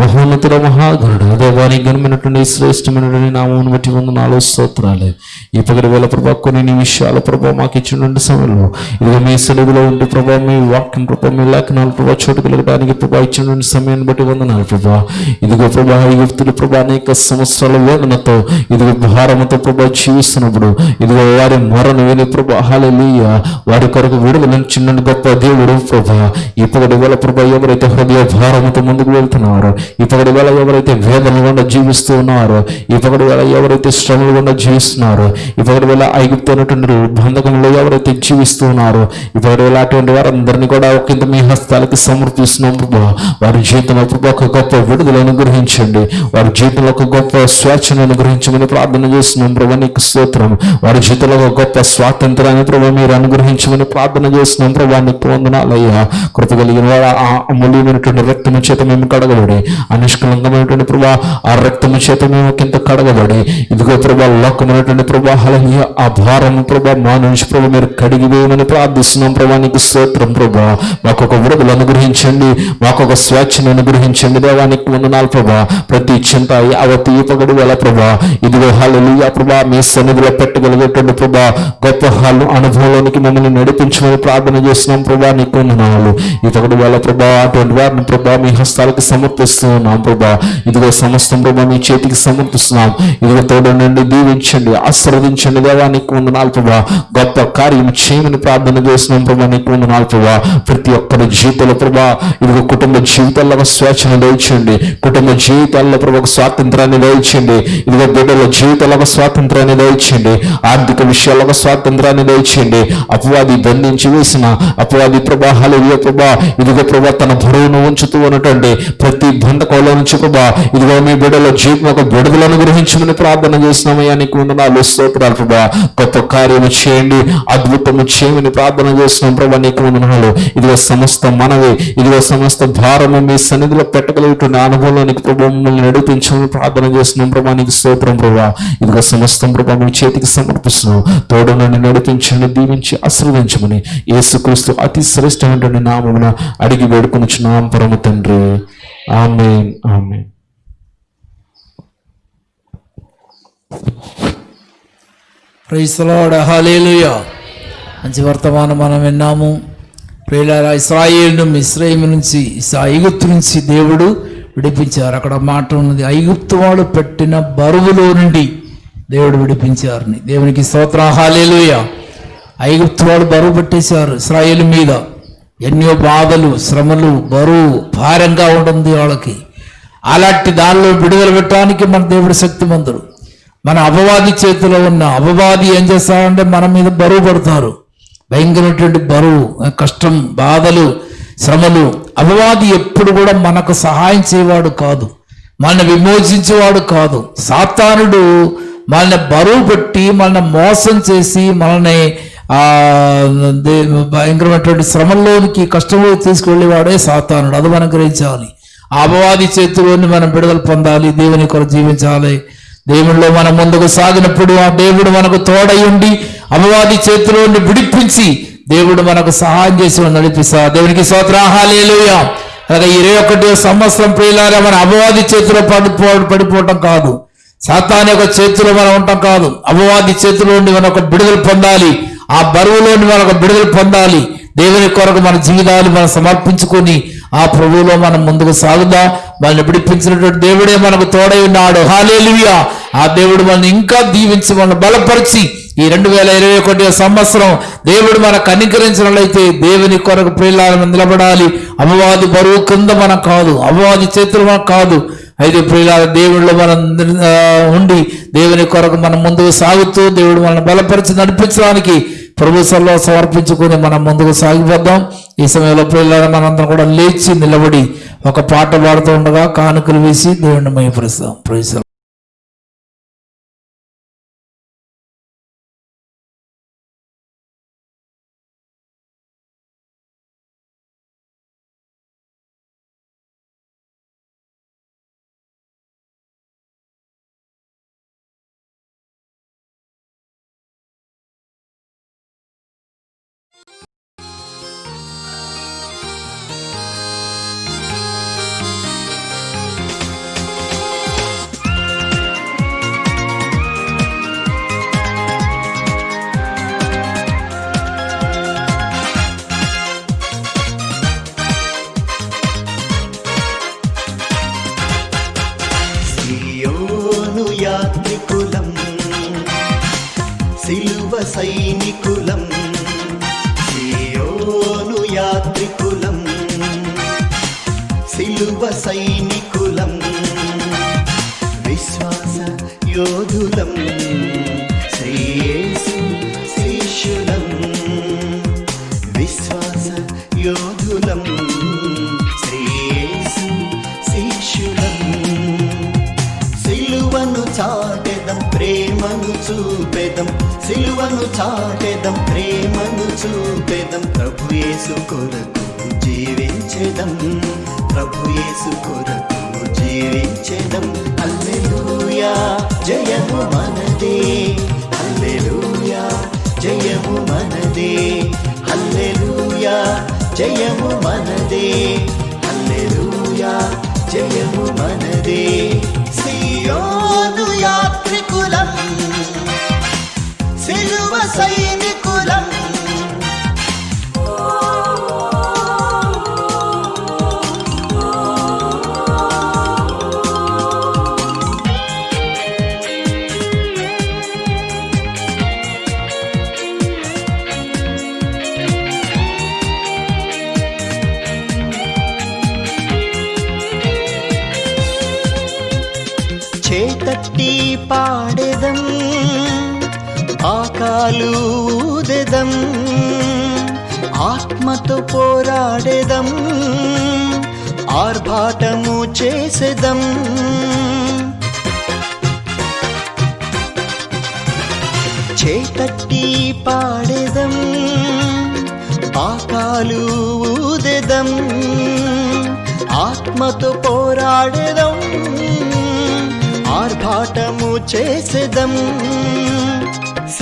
మహోన్నతుల మహాగరుడు దేవాని గణమైనటువంటి శ్రేష్టమైనటువంటి నామం బట్టి వందనాలు స్తోత్రాలే. ఈ పగటి వేళ ప్రభా కొన్ని విషయాల ప్రభావ మాకు ఇచ్చినటువంటి సమయంలో ఇదిగో మీ సెలవులో ఉండి ప్రభా మీ వాక్యం ప్రభా మీ లేఖనాలు ప్రభా చోటు కలగడానికి ప్రభా ఇచ్చినటువంటి సమయాన్ని బట్టి వందనాలు ప్రభా. ఇదిగో ప్రభా యుక్తులు వ్యక్తులు ప్రభా అనేక సంవత్సరాల వేదనతో ఇదిగో భారంతో ప్రభా జీవిస్తున్నప్పుడు ఇదిగో వారి మరణ విని ప్రభా హాలెలూయ వారి కొరకు విడుదల చిన్న గొప్ప దేవుడు ప్రభా. ఈ వేళ ప్రభా ఎవరైతే హృదయ భారంతో ముందుకు వెళ్తున్నారో ఇప్పటి వేళ ఎవరైతే వేదన గుండా జీవిస్తూ ఉన్నారో ఇప్పటి వేళ ఎవరైతే శ్రమలు గుండా జీవిస్తున్నారో ఇప్పటి పగటి వేళ ఐగుప్తున్నటువంటి బంధకంలో ఎవరైతే జీవిస్తూ ఉన్నారో ఇప్పటి వేళ అటువంటి వారందరినీ కూడా ఒకంత మీ హస్తాలకి సమర్పిస్తున్నాం ప్రభా. వారి జీవితంలో ప్రభా ఒక గొప్ప విడుదల అనుగ్రహించండి. వారి జీవితంలో ఒక గొప్ప స్వేచ్ఛను అనుగ్రహించమని ప్రార్థన చేస్తున్నాం ప్రభా. నీకు స్తోత్రం. వారి జీవితంలో ఒక గొప్ప స్వాతంత్రాన్ని ప్రభా మీరు అనుగ్రహించమని ప్రార్థన చేస్తున్నాం ప్రభా. నీకు వందనాలయ్యా కృత కలిగిన వారు ఆ అమూల్యమైనటువంటి రక్తము చేత మేము కడగబడి అనిష్కలంకమైనటువంటి ప్రభా ఆ రక్తము చేత మేము కింద కడగబడి ఇదిగో ప్రభా లోకమైనటువంటి ప్రభా హలనీయ ఆ భారం ప్రభా మా నుంచి ప్రభా మీరు కడిగి వేయమని ప్రార్థిస్తున్నాం ప్రభా నీకు స్తోత్రం ప్రభా మాకు ఒక విడుదల అనుగ్రహించండి మాకు ఒక స్వేచ్ఛను అనుగ్రహించండి దేవానికి వందనాలు ప్రభా ప్రతి చింత అవతి పగడు వేళ ప్రభా ఇదిగో హాలలుయా ప్రభా మీ సన్నిధిలో పెట్టగలిగేటువంటి ప్రభా గొప్ప హాలు అనుభవంలోనికి మమ్మల్ని నడిపించమని ప్రార్థన చేస్తున్నాం ప్రభా నీకు వందనాలు ఈ పగడు వేళ ప్రభా అటువంటి వారిని ప్రభా మీ హస్తాలకు సమర్పిస్తూ ఉన్నాం ప్రభా. ఇదిగో సమస్తం ప్రభా మీ చేతికి సమర్పిస్తున్నాం. ఇదిగో తోడు దీవించండి ఆశీర్వదించండి దేవా నీకు వందనాలు ప్రభా. గొప్ప కార్యం చేయమని ప్రార్థన చేస్తున్నాం ప్రభా నీకు వందనాలు ప్రభా. ప్రతి ఒక్కరి జీవితంలో ప్రభా ఇదిగో కుటుంబ జీవితాల్లో ఒక స్వేచ్ఛను దయచండి కుటుంబ జీవితాల్లో ప్రభు ఒక స్వాతంత్రాన్ని దయచండి ఇదిగో బిడ్డల జీవితాల్లో ఒక స్వాతంత్రాన్ని దయచండి ఆర్థిక విషయాల్లో ఒక స్వాతంత్రాన్ని దయచండి అపవాది బంధించి వేసిన అపవాది ప్రభా హలవియ ప్రభా. ఇదిగో ప్రభా తన బరువును ఉంచుతూ ఉన్నటువంటి ప్రతి బంధకంలో నుంచి ప్రభా ఇదిగో మీ బిడ్డల జీవితం ఒక విడుదలను గ్రహించమని ప్రార్థన చేస్తున్నామయ్యా. నీకు వందనాలు స్తోత్రాలు ప్రభా. గొప్ప కార్యము చేయండి అద్భుతము చేయమని ప్రార్థన చేస్తున్నాం ప్రభా నీకు వందనాలు ఇదిగో సమస్త మనవి ఇదిగో సమస్త భారము మీ సన్నిధిలో పెట్టగలిగిన అనుభవంలోనికి ప్రభా మమ్మల్ని నడిపించమని ప్రార్థన చేస్తున్నాం ప్రభా. నీకు స్తోత్రం ప్రభా. ఇదిగో సమస్తం ప్రభా మీ చేతికి సమర్పిస్తున్నాం. తోడు నన్ను నడిపించండి దీవించి ఆశీర్వదించమని యేసుక్రీస్తు అతి శ్రేష్టమైనటువంటి నామమున అడిగి వేడుకొనుచున్నాం. పరమ తండ్రి. Amen amen. ప్రైసలాడ హాలేలుయ మంచి వర్తమానం మనం విన్నాము. ప్రియులారా ఇస్రాయేల్ను ఇస్రాయిల్ నుంచి ఐగుప్తు నుంచి దేవుడు విడిపించారు. అక్కడ మాట ఉన్నది ఐగుప్తు వాడు పెట్టిన బరువులో నుండి దేవుడు విడిపించారని. దేవునికి స్తోత్ర హాలేలుయ ఐగుప్తు వాడు బరువు పెట్టేశారు ఇస్రాయేల్ మీద. ఎన్నో బాధలు శ్రమలు బరువు భారంగా ఉంటుంది వాళ్ళకి. అలాంటి దానిలో విడుదల పెట్టడానికి మన దేవుడు శక్తిమంతుడు. మన అపవాది చేతిలో ఉన్న అపవాది ఏం చేస్తారంటే మన మీద బరువు పడతారు. భయంకరమైనటువంటి బరువు కష్టం బాధలు శ్రమలు. అపవాది ఎప్పుడు కూడా మనకు సహాయం చేయవాడు కాదు. మనల్ని విమోచించేవాడు కాదు. సాతానుడు మనల్ని బరువు పెట్టి మనల్ని మోసం చేసి మనల్ని భయంకరమైనటువంటి శ్రమంలోనికి కష్టంలో తీసుకువెళ్ళేవాడే సాతానుడు. అది మనం గ్రహించాలి. అపవాది చేతిలోని మనం విడుదల పొందాలి. దేవుని కొరకు జీవించాలి. దేవుడిలో మనం ముందుకు సాగినప్పుడు ఆ దేవుడు మనకు తోడై ఉండి అపవాది చేతిలోని విడిపించి దేవుడు మనకు సహాయం చేసి నడిపిస్తా దేవునికి స్తోత్రాహాలేలుయ అలాగే ఇరవై ఒకటి సంవత్సరం ప్రియులారా మన అపవాది చేతిలో పడిపో పడిపోవటం కాదు. సాతాన్ యొక్క చేతిలో మనం ఉండటం కాదు. అపవాది చేతిలో ఉండి మనం ఒక విడుదల పొందాలి. ఆ బరువులోని మనం విడుదల పొందాలి. దేవుని కొరకు మన జీవితాలు మనం సమర్పించుకొని ఆ ప్రభువులో మనం ముందుకు సాగుదాం. మనల్ని విడిపించినటువంటి దేవుడే మనకు తోడై ఉన్నాడు. హాలేలుయా ఆ దేవుడు మనల్ని ఇంకా దీవించి మనల్ని బలపరిచి ఈ రెండు వేల ఇరవై ఒకటి సంవత్సరం దేవుడు మనకు అనుకరించినట్లయితే దేవుని కొరకు ప్రియులను నిలబడాలి. అమ్మవాది బరువు కింద మనం కాదు. అమ్మవాది చేతులు మనకు కాదు. అయితే ప్రియుల దేవుళ్ళు మనం ఉండి దేవుని కొరకు మనం ముందుకు సాగుతూ దేవుడు మనల్ని బలపరిచి నడిపించడానికి ప్రభు సమర్పించుకొని మనం ముందుకు సాగిపోద్దాం. ఈ సమయంలో పిల్లలు మనందరం కూడా లేచి నిలబడి ఒక పాట పాడుతూ ఉండగా కానుకలు వేసి దేవుణ్ణి మయపరుస్తాం ప్రైజ్ సిలువ సైనికులం పాడేదం ఆర్భాటము చేసేదం. చేతట్టి పాడేదం పాకాలు ఊదెదం. ఆత్మతో పోరాడేదం ఆర్భాటము చేసేదం.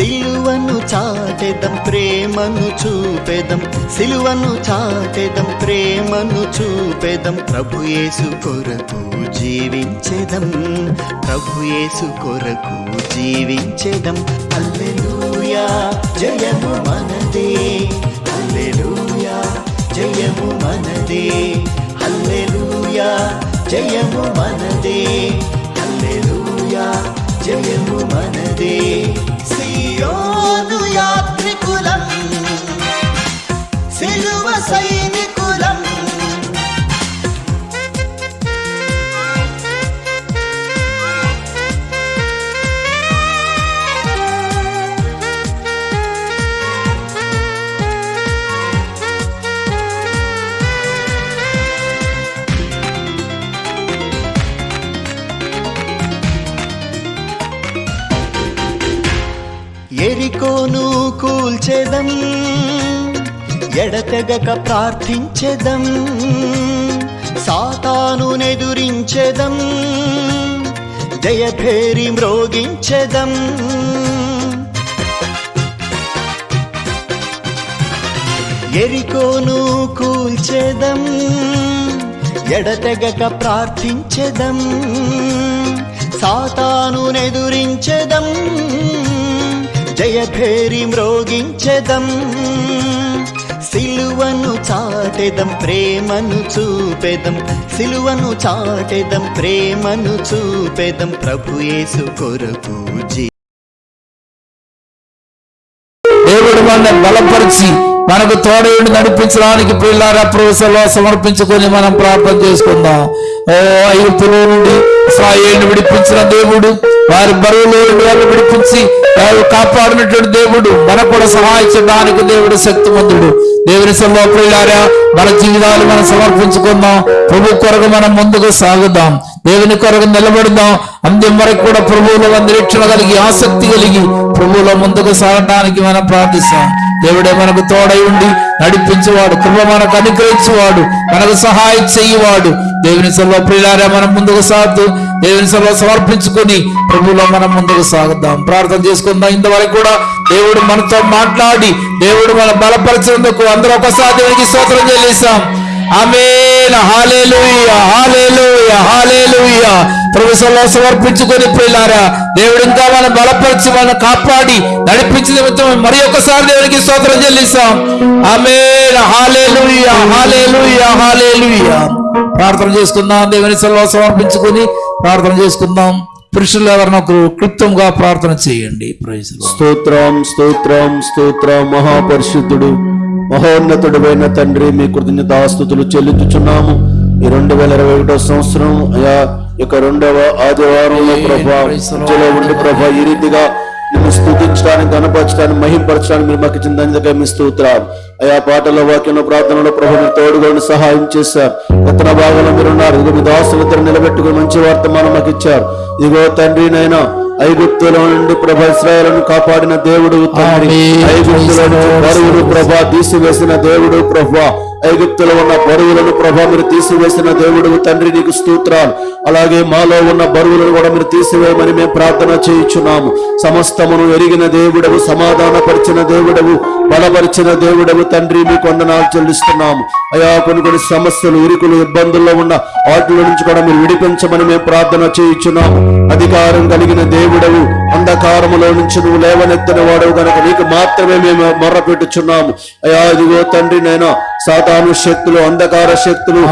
సిలువను చాటెదం ప్రేమను చూపెదం. సిలువను చాటెదం ప్రేమను చూపెదం. ప్రభుయేసు కొరకు జీవించెదం. ప్రభుయేసు కొరకు జీవించెదం. అల్లెలూయా జయము మనదే. అల్లెలూయా జయము మనదే. అల్లెలూయా జయము మనదే. అల్లెలూయా జయము మనదే. యోదు యాత్రికులం సిలువ సై కూల్చెదం ఎడతెగక ప్రార్థించెదం సాతాను నెదురించెదం జయభేరి మ్రోగించెదం. ఎరికోను కూల్చేదం ఎడతెగక ప్రార్థించెదం సాతాను నెదురించెదం. జయభేరి మ్రోగించెదం. సిలువను చాటెదం ప్రేమను చూపెదం. సిలువను చాటెదం ప్రేమను చూపెదం. ప్రభు యేసు కొరకు జీ. దేవుడు మనల్ని బలపరిచి మనకు తోడయుండి నడిపించడానికి పిల్లల ప్రవేశంలో సమర్పించుకొని మనం ప్రార్థన చేసుకుందాం. ఓ ఐగుప్తులో నుండి ఇస్రాయేలుని విడిపించిన దేవుడు వారి బరువులో వాళ్ళు విడిపించి వారు కాపాడినటువంటి దేవుడు మనకు కూడా సహాయించడానికి దేవుడు శక్తిమంతుడు. దేవుని సభలో ప్రియులారా మన జీవితాలు మనం సమర్పించుకుందాం. ప్రభు కొరకు మనం ముందుకు సాగుదాం. దేవుని కొరకు నిలబడదాం. అంత్యం వరకు కూడా ప్రభువులో నిరీక్షణ కలిగి ఆసక్తి కలిగి ప్రభువులో ముందుకు సాగడానికి మనం ప్రార్థిస్తాం. దేవుడే మనకు తోడై ఉండి నడిపించేవాడు కృప మనకు అనుగ్రహించేవాడు మనకు సహాయం చేయవాడు. దేవుని సభలో ప్రియులారా మనం ముందుకు సాగుతూ దేవుని సభలో సమర్పించుకొని ప్రభులో మనం ముందుకు సాగుదాం. ప్రార్థన చేసుకుందాం. ఇంతవరకు కూడా దేవుడు మనతో మాట్లాడి దేవుడు మన బలపరిచేందుకు అందరూ ఒకసారి దేవునికి స్తోత్రం చెల్లిస్తాం. హాలే లూయ హాలే లూయ ప్రభుత్వంలో సమర్పించుకొని పిల్లారా దేవుడు ఇంకా మనం బలపరిచి మనం కాపాడి నడిపించిన నిమిత్తం మరి ఒకసారి దేవునికి స్తోత్రం చెల్లిస్తాం. ఆమేన్. ప్రార్థన చేసుకుందాం దేవుని సెలవు సమర్పించుకొని ప్రార్థన చేసుకుందాం. పురుషులు ఎవరినొకరు క్లుప్తంగా ప్రార్థన చేయండి. స్తోత్రం స్తోత్రం స్తోత్రం మహాపరిశుద్ధుడు మహోన్నతుడైన తండ్రి మీ కృతజ్ఞతాస్తుతులు చెల్లించుచున్నాము. ఈ రెండు వేల ఇరవై ఒకటో సంవత్సరం అయా యొక్క రెండవ ఆదివారంలో ప్రభా మధ్యలో ఉండి ప్రభా ఈ రీతిగా నిన్ను స్థుతించడానికి కనపరచడానికి మహింపరచడానికి మీరు మాకు దండగా మీ స్తోత్రాలు. అయా పాటలో వాక్యంలో ప్రార్థనలో ప్రభు మీరు తోడుగా ఉండి సహాయం చేశారు. రత్న భాగంలో మీరు ఉన్నారు ఇదిగో మీ దాసులిద్దరు నిలబెట్టుకుని మంచి వర్తమానం మాకు ఇచ్చారు. ఇదిగో తండ్రి నైనా ఐగుప్తులో నుండి ప్రభ ఇస్రాయలను కాపాడిన దేవుడు. ఐగుప్తులో నుంచి బరువులు ప్రభా తీసివేసిన దేవుడు ప్రభా. ఐగుప్తులో ఉన్న బరువులను ప్రభా మీరు తీసివేసిన దేవుడు తండ్రి నీకు స్తోత్రాలు. అలాగే మాలో ఉన్న బరువులను కూడా మీరు తీసివేయమని మేము ప్రార్థన చేయించున్నాము. సమస్తమును ఎరిగిన దేవుడవు సమాధానపరిచిన దేవుడవు. బలపరిచిన దేవుడవు తండ్రి మీకు వందనాలు చెల్లిస్తున్నాము. అయా కొన్ని కొన్ని సమస్యలు ఇరుకులు ఇబ్బందుల్లో ఉన్న వాటిలో నుంచి కూడా మీరు విడిపించమని మేము ప్రార్థన చేయించున్నాము. అధికారం కలిగిన దేవుడవు అంధకారములో నుంచి నువ్వు లేవనెత్తిన వాడవు కనుక నీకు మాత్రమే మేము మొర్ర పెట్టుచున్నాము అయా ఇదిగో తండ్రి నేను సాతాను శక్తులు అంధకార శక్తులు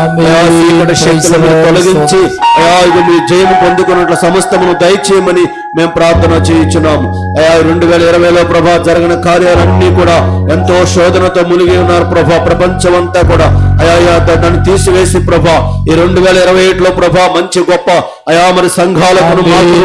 శక్తులను తొలగించి అయా ఇది మీ జయము పొందుకున్నట్ల సమస్తమును దయచేయమని మేము ప్రార్థన చేయించున్నాము. అయా రెండు వేల ఇరవైలో ప్రభా జరిగిన కార్యాలన్నీ కూడా ఎంతో శోధనతో మునిగి ఉన్నారు ప్రభా ప్రపంచం అంతా కూడా అయా దాన్ని తీసివేసి ప్రభా ఈ రెండు వేల ఇరవై ఏడులో ప్రభా మంచి గొప్ప అయా మరి సంఘాలకు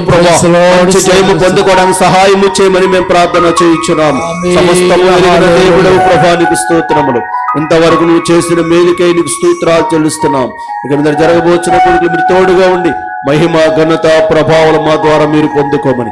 ప్రభా మంచి జయము పొందుకోవడానికి సహాయం చేయమని మేము ప్రార్థన చేయించున్నాము. సమస్తము ఎరిగిన దేవుడవు ప్రభానికి స్తోత్రములు. ఇంతవరకు నువ్వు చేసిన మేలుకై నీకు స్తోత్రాలు చెల్లిస్తున్నాం ఇక మీద జరగబోచిన కొడుకులు మీరు తోడుగా ఉండి మహిమ ఘనత ప్రభావం మా ద్వారా మీరు పొందుకోమని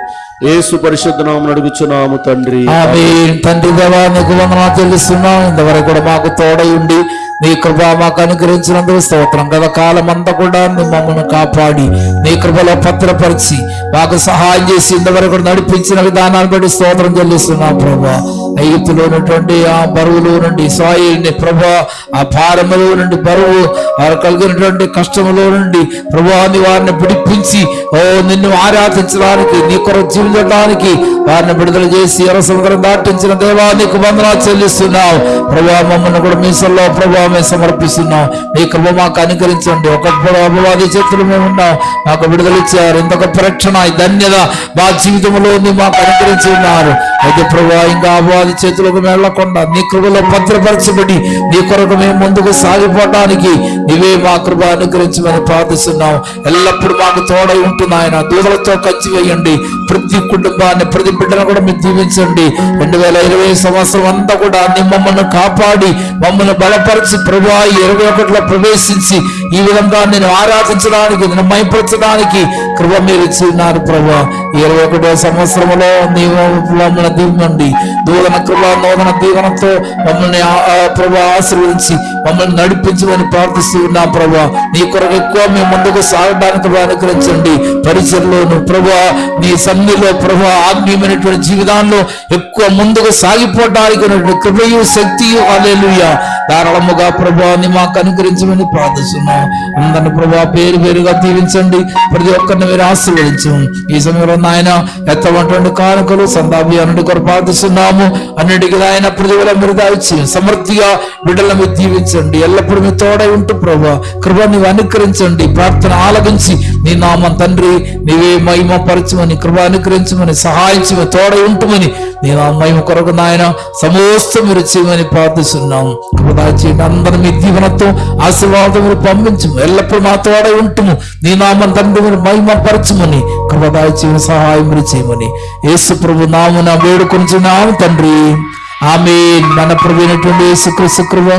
ఏసు పరిశుద్ధ నామమున అడుగుచున్నాము తండ్రి. ఆమేన్. తండ్రి దేవా నీకు వందనాలు ఇంతవరకు కూడా మాకు తోడై ఉండి నీ కృప మాకు అనుగ్రహించినందుకు స్తోత్రం. గత కాలం అంతా కూడా మమ్మల్ని కాపాడి నీ కృపలో భద్రపరిచి మాకు సహాయం చేసి ఇంతవరకు నడిపించిన విధానాన్ని బట్టి స్తోత్రం చెల్లిస్తున్నాం ప్రభా. ఐగుప్తులో ఉన్నటువంటి ఆ బరువులో నుండి సాయిల్ని ప్రభా ఆ భారములో నుండి బరువు వారు కలిగినటువంటి కష్టములో నుండి ప్రభాని వారిని పిడిపించి ఓ నిన్ను ఆరాధించడానికి నీ కొరకు జీవించడానికి వారిని విడుదల చేసి ఎర సముద్రం దాటించిన దేవా నీకు వందనాలు చెల్లిస్తున్నావు. ప్రభా మమ్మల్ని కూడా మీసల్లో ప్రభావమే మేము సమర్పిస్తున్నాం. మీ కృప మాకు అనుకరించండి ఒకప్పుడు అపవాది చేతులు మేము ఉన్నాం. మాకు విడుదల ఇచ్చారు. ఇంత గొప్ప రక్షణ ధన్యత మా జీవితంలో ఉంది మాకు అనుకరించి ఉన్నారు. అయితే ప్రభా ఇంకా అపవాది చేతులకు వెళ్ళకుండా నీ కృపలో భద్రపరచబడి నీ కొరకు మేము ముందుకు సాగిపోవడానికి నీవే మా కృప అనుగ్రహించమని ప్రార్థిస్తున్నాం ఎల్లప్పుడూ మాకు తోడై ఉంటుంది ఆయన దూదలతో ఖర్చు వేయండి. ప్రతి కుటుంబాన్ని ప్రతి బిడ్డను కూడా మీరు దీవించండి. రెండు వేల ఇరవై సంవత్సరం అంతా కూడా నీ మమ్మల్ని కాపాడి మమ్మల్ని బలపరిచి ప్రభా ఇరవై ఒకటిలో ప్రవేశించి ఈ విధంగా నేను ఆరాధించడానికి నేను మైపరచడానికి కృప మీరు ఇచ్చినారు ప్రభా. ఇరవై ఒకటో సంవత్సరంలో నీవు మమ్మల్ని దీవండి దూదన కృప నూతన దీవనంతో మమ్మల్ని ప్రభా ఆశీర్వదించి మమ్మల్ని నడిపించమని ప్రార్థిస్తూ ఉన్నా ప్రభా. నీ కొరకు ఎక్కువ మేము ముందుకు సాగడానికి అనుకరించండి అనుగ్రహించండి. పరిచయలోను ప్రభా నీ సన్నిలో ప్రభా ఆత్మీయమైనటువంటి జీవితాల్లో ఎక్కువ ముందుకు సాగిపోవడానికి కృపయు శక్తియు అలెలుయ ధారాళముగా ప్రభాని మాకు అనుగ్రహించమని ప్రార్థిస్తున్నాం. అందరిని ప్రభా పేరు పేరుగా దీవించండి. ప్రతి ఒక్కరిని మీరు ఆశీర్వదించు. ఈ సమయంలో నాయన ఎత్తవంటి కానుకలు సందాభియానుడి కొరకు ప్రార్థిస్తున్నాము. అన్నిటికీ ఆయన ప్రతిఫలం మీరు దాచి సమృద్ధిగా బిడ్డలను మీరు దీవించండి. ఎల్లప్పుడూ మీ తోడై ఉంటూ ప్రభా కృప అనుకరించండి. ప్రార్థన ఆలపించి నీ నామం తండ్రి నీవే మహిమ పరచమని కృప అనుగ్రహించమని సహాయించమని తోడ ఉంటుమని నీ నా మహిమ కొరకు నాయన సమస్తం మీరు చేయమని ప్రార్థిస్తున్నాం కృపదాచేయండి అందరి మీ దీవెనతో ఆశీర్వాదం మీరు పంపించము. ఎల్లప్పుడూ మా తోడ ఉంటుము. నీ నామం తండ్రి మీరు మహిమ పరచమని కృపదాచేయని సహాయం మీరు చేయమని యేసు ప్రభు నామున వేడుకొంచున్నాము తండ్రి. ఆమె మన ప్రభు అయినటువంటి యేసుక్రీస్తు కృప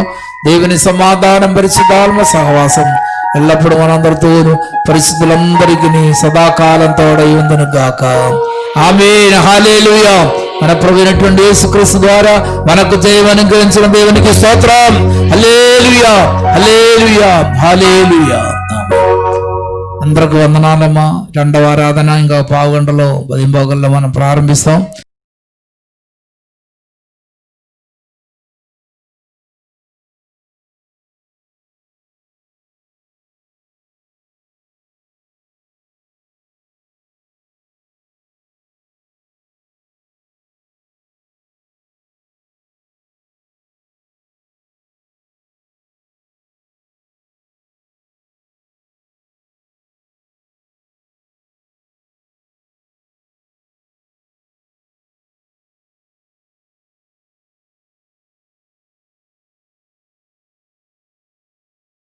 దేవుని సమాధానం పరిశుద్ధాత్మ సహవాసం. ఎల్లప్పుడూ మనందరితో పరిస్థితులందరికీ సదాకాలం తోడై ఉందను గాక ఆమె హాలేలుయా మన ప్రభు యేసుక్రీస్తు ద్వారా మనకు జయం అనుగ్రహించిన దేవునికి స్తోత్రం. హల్లెలూయా. హల్లెలూయా. హల్లెలూయా. అందరికి వందనాలమ్మా. రెండవ ఆరాధన ఇంకా పావు గంటలో మనం ప్రారంభిస్తాం.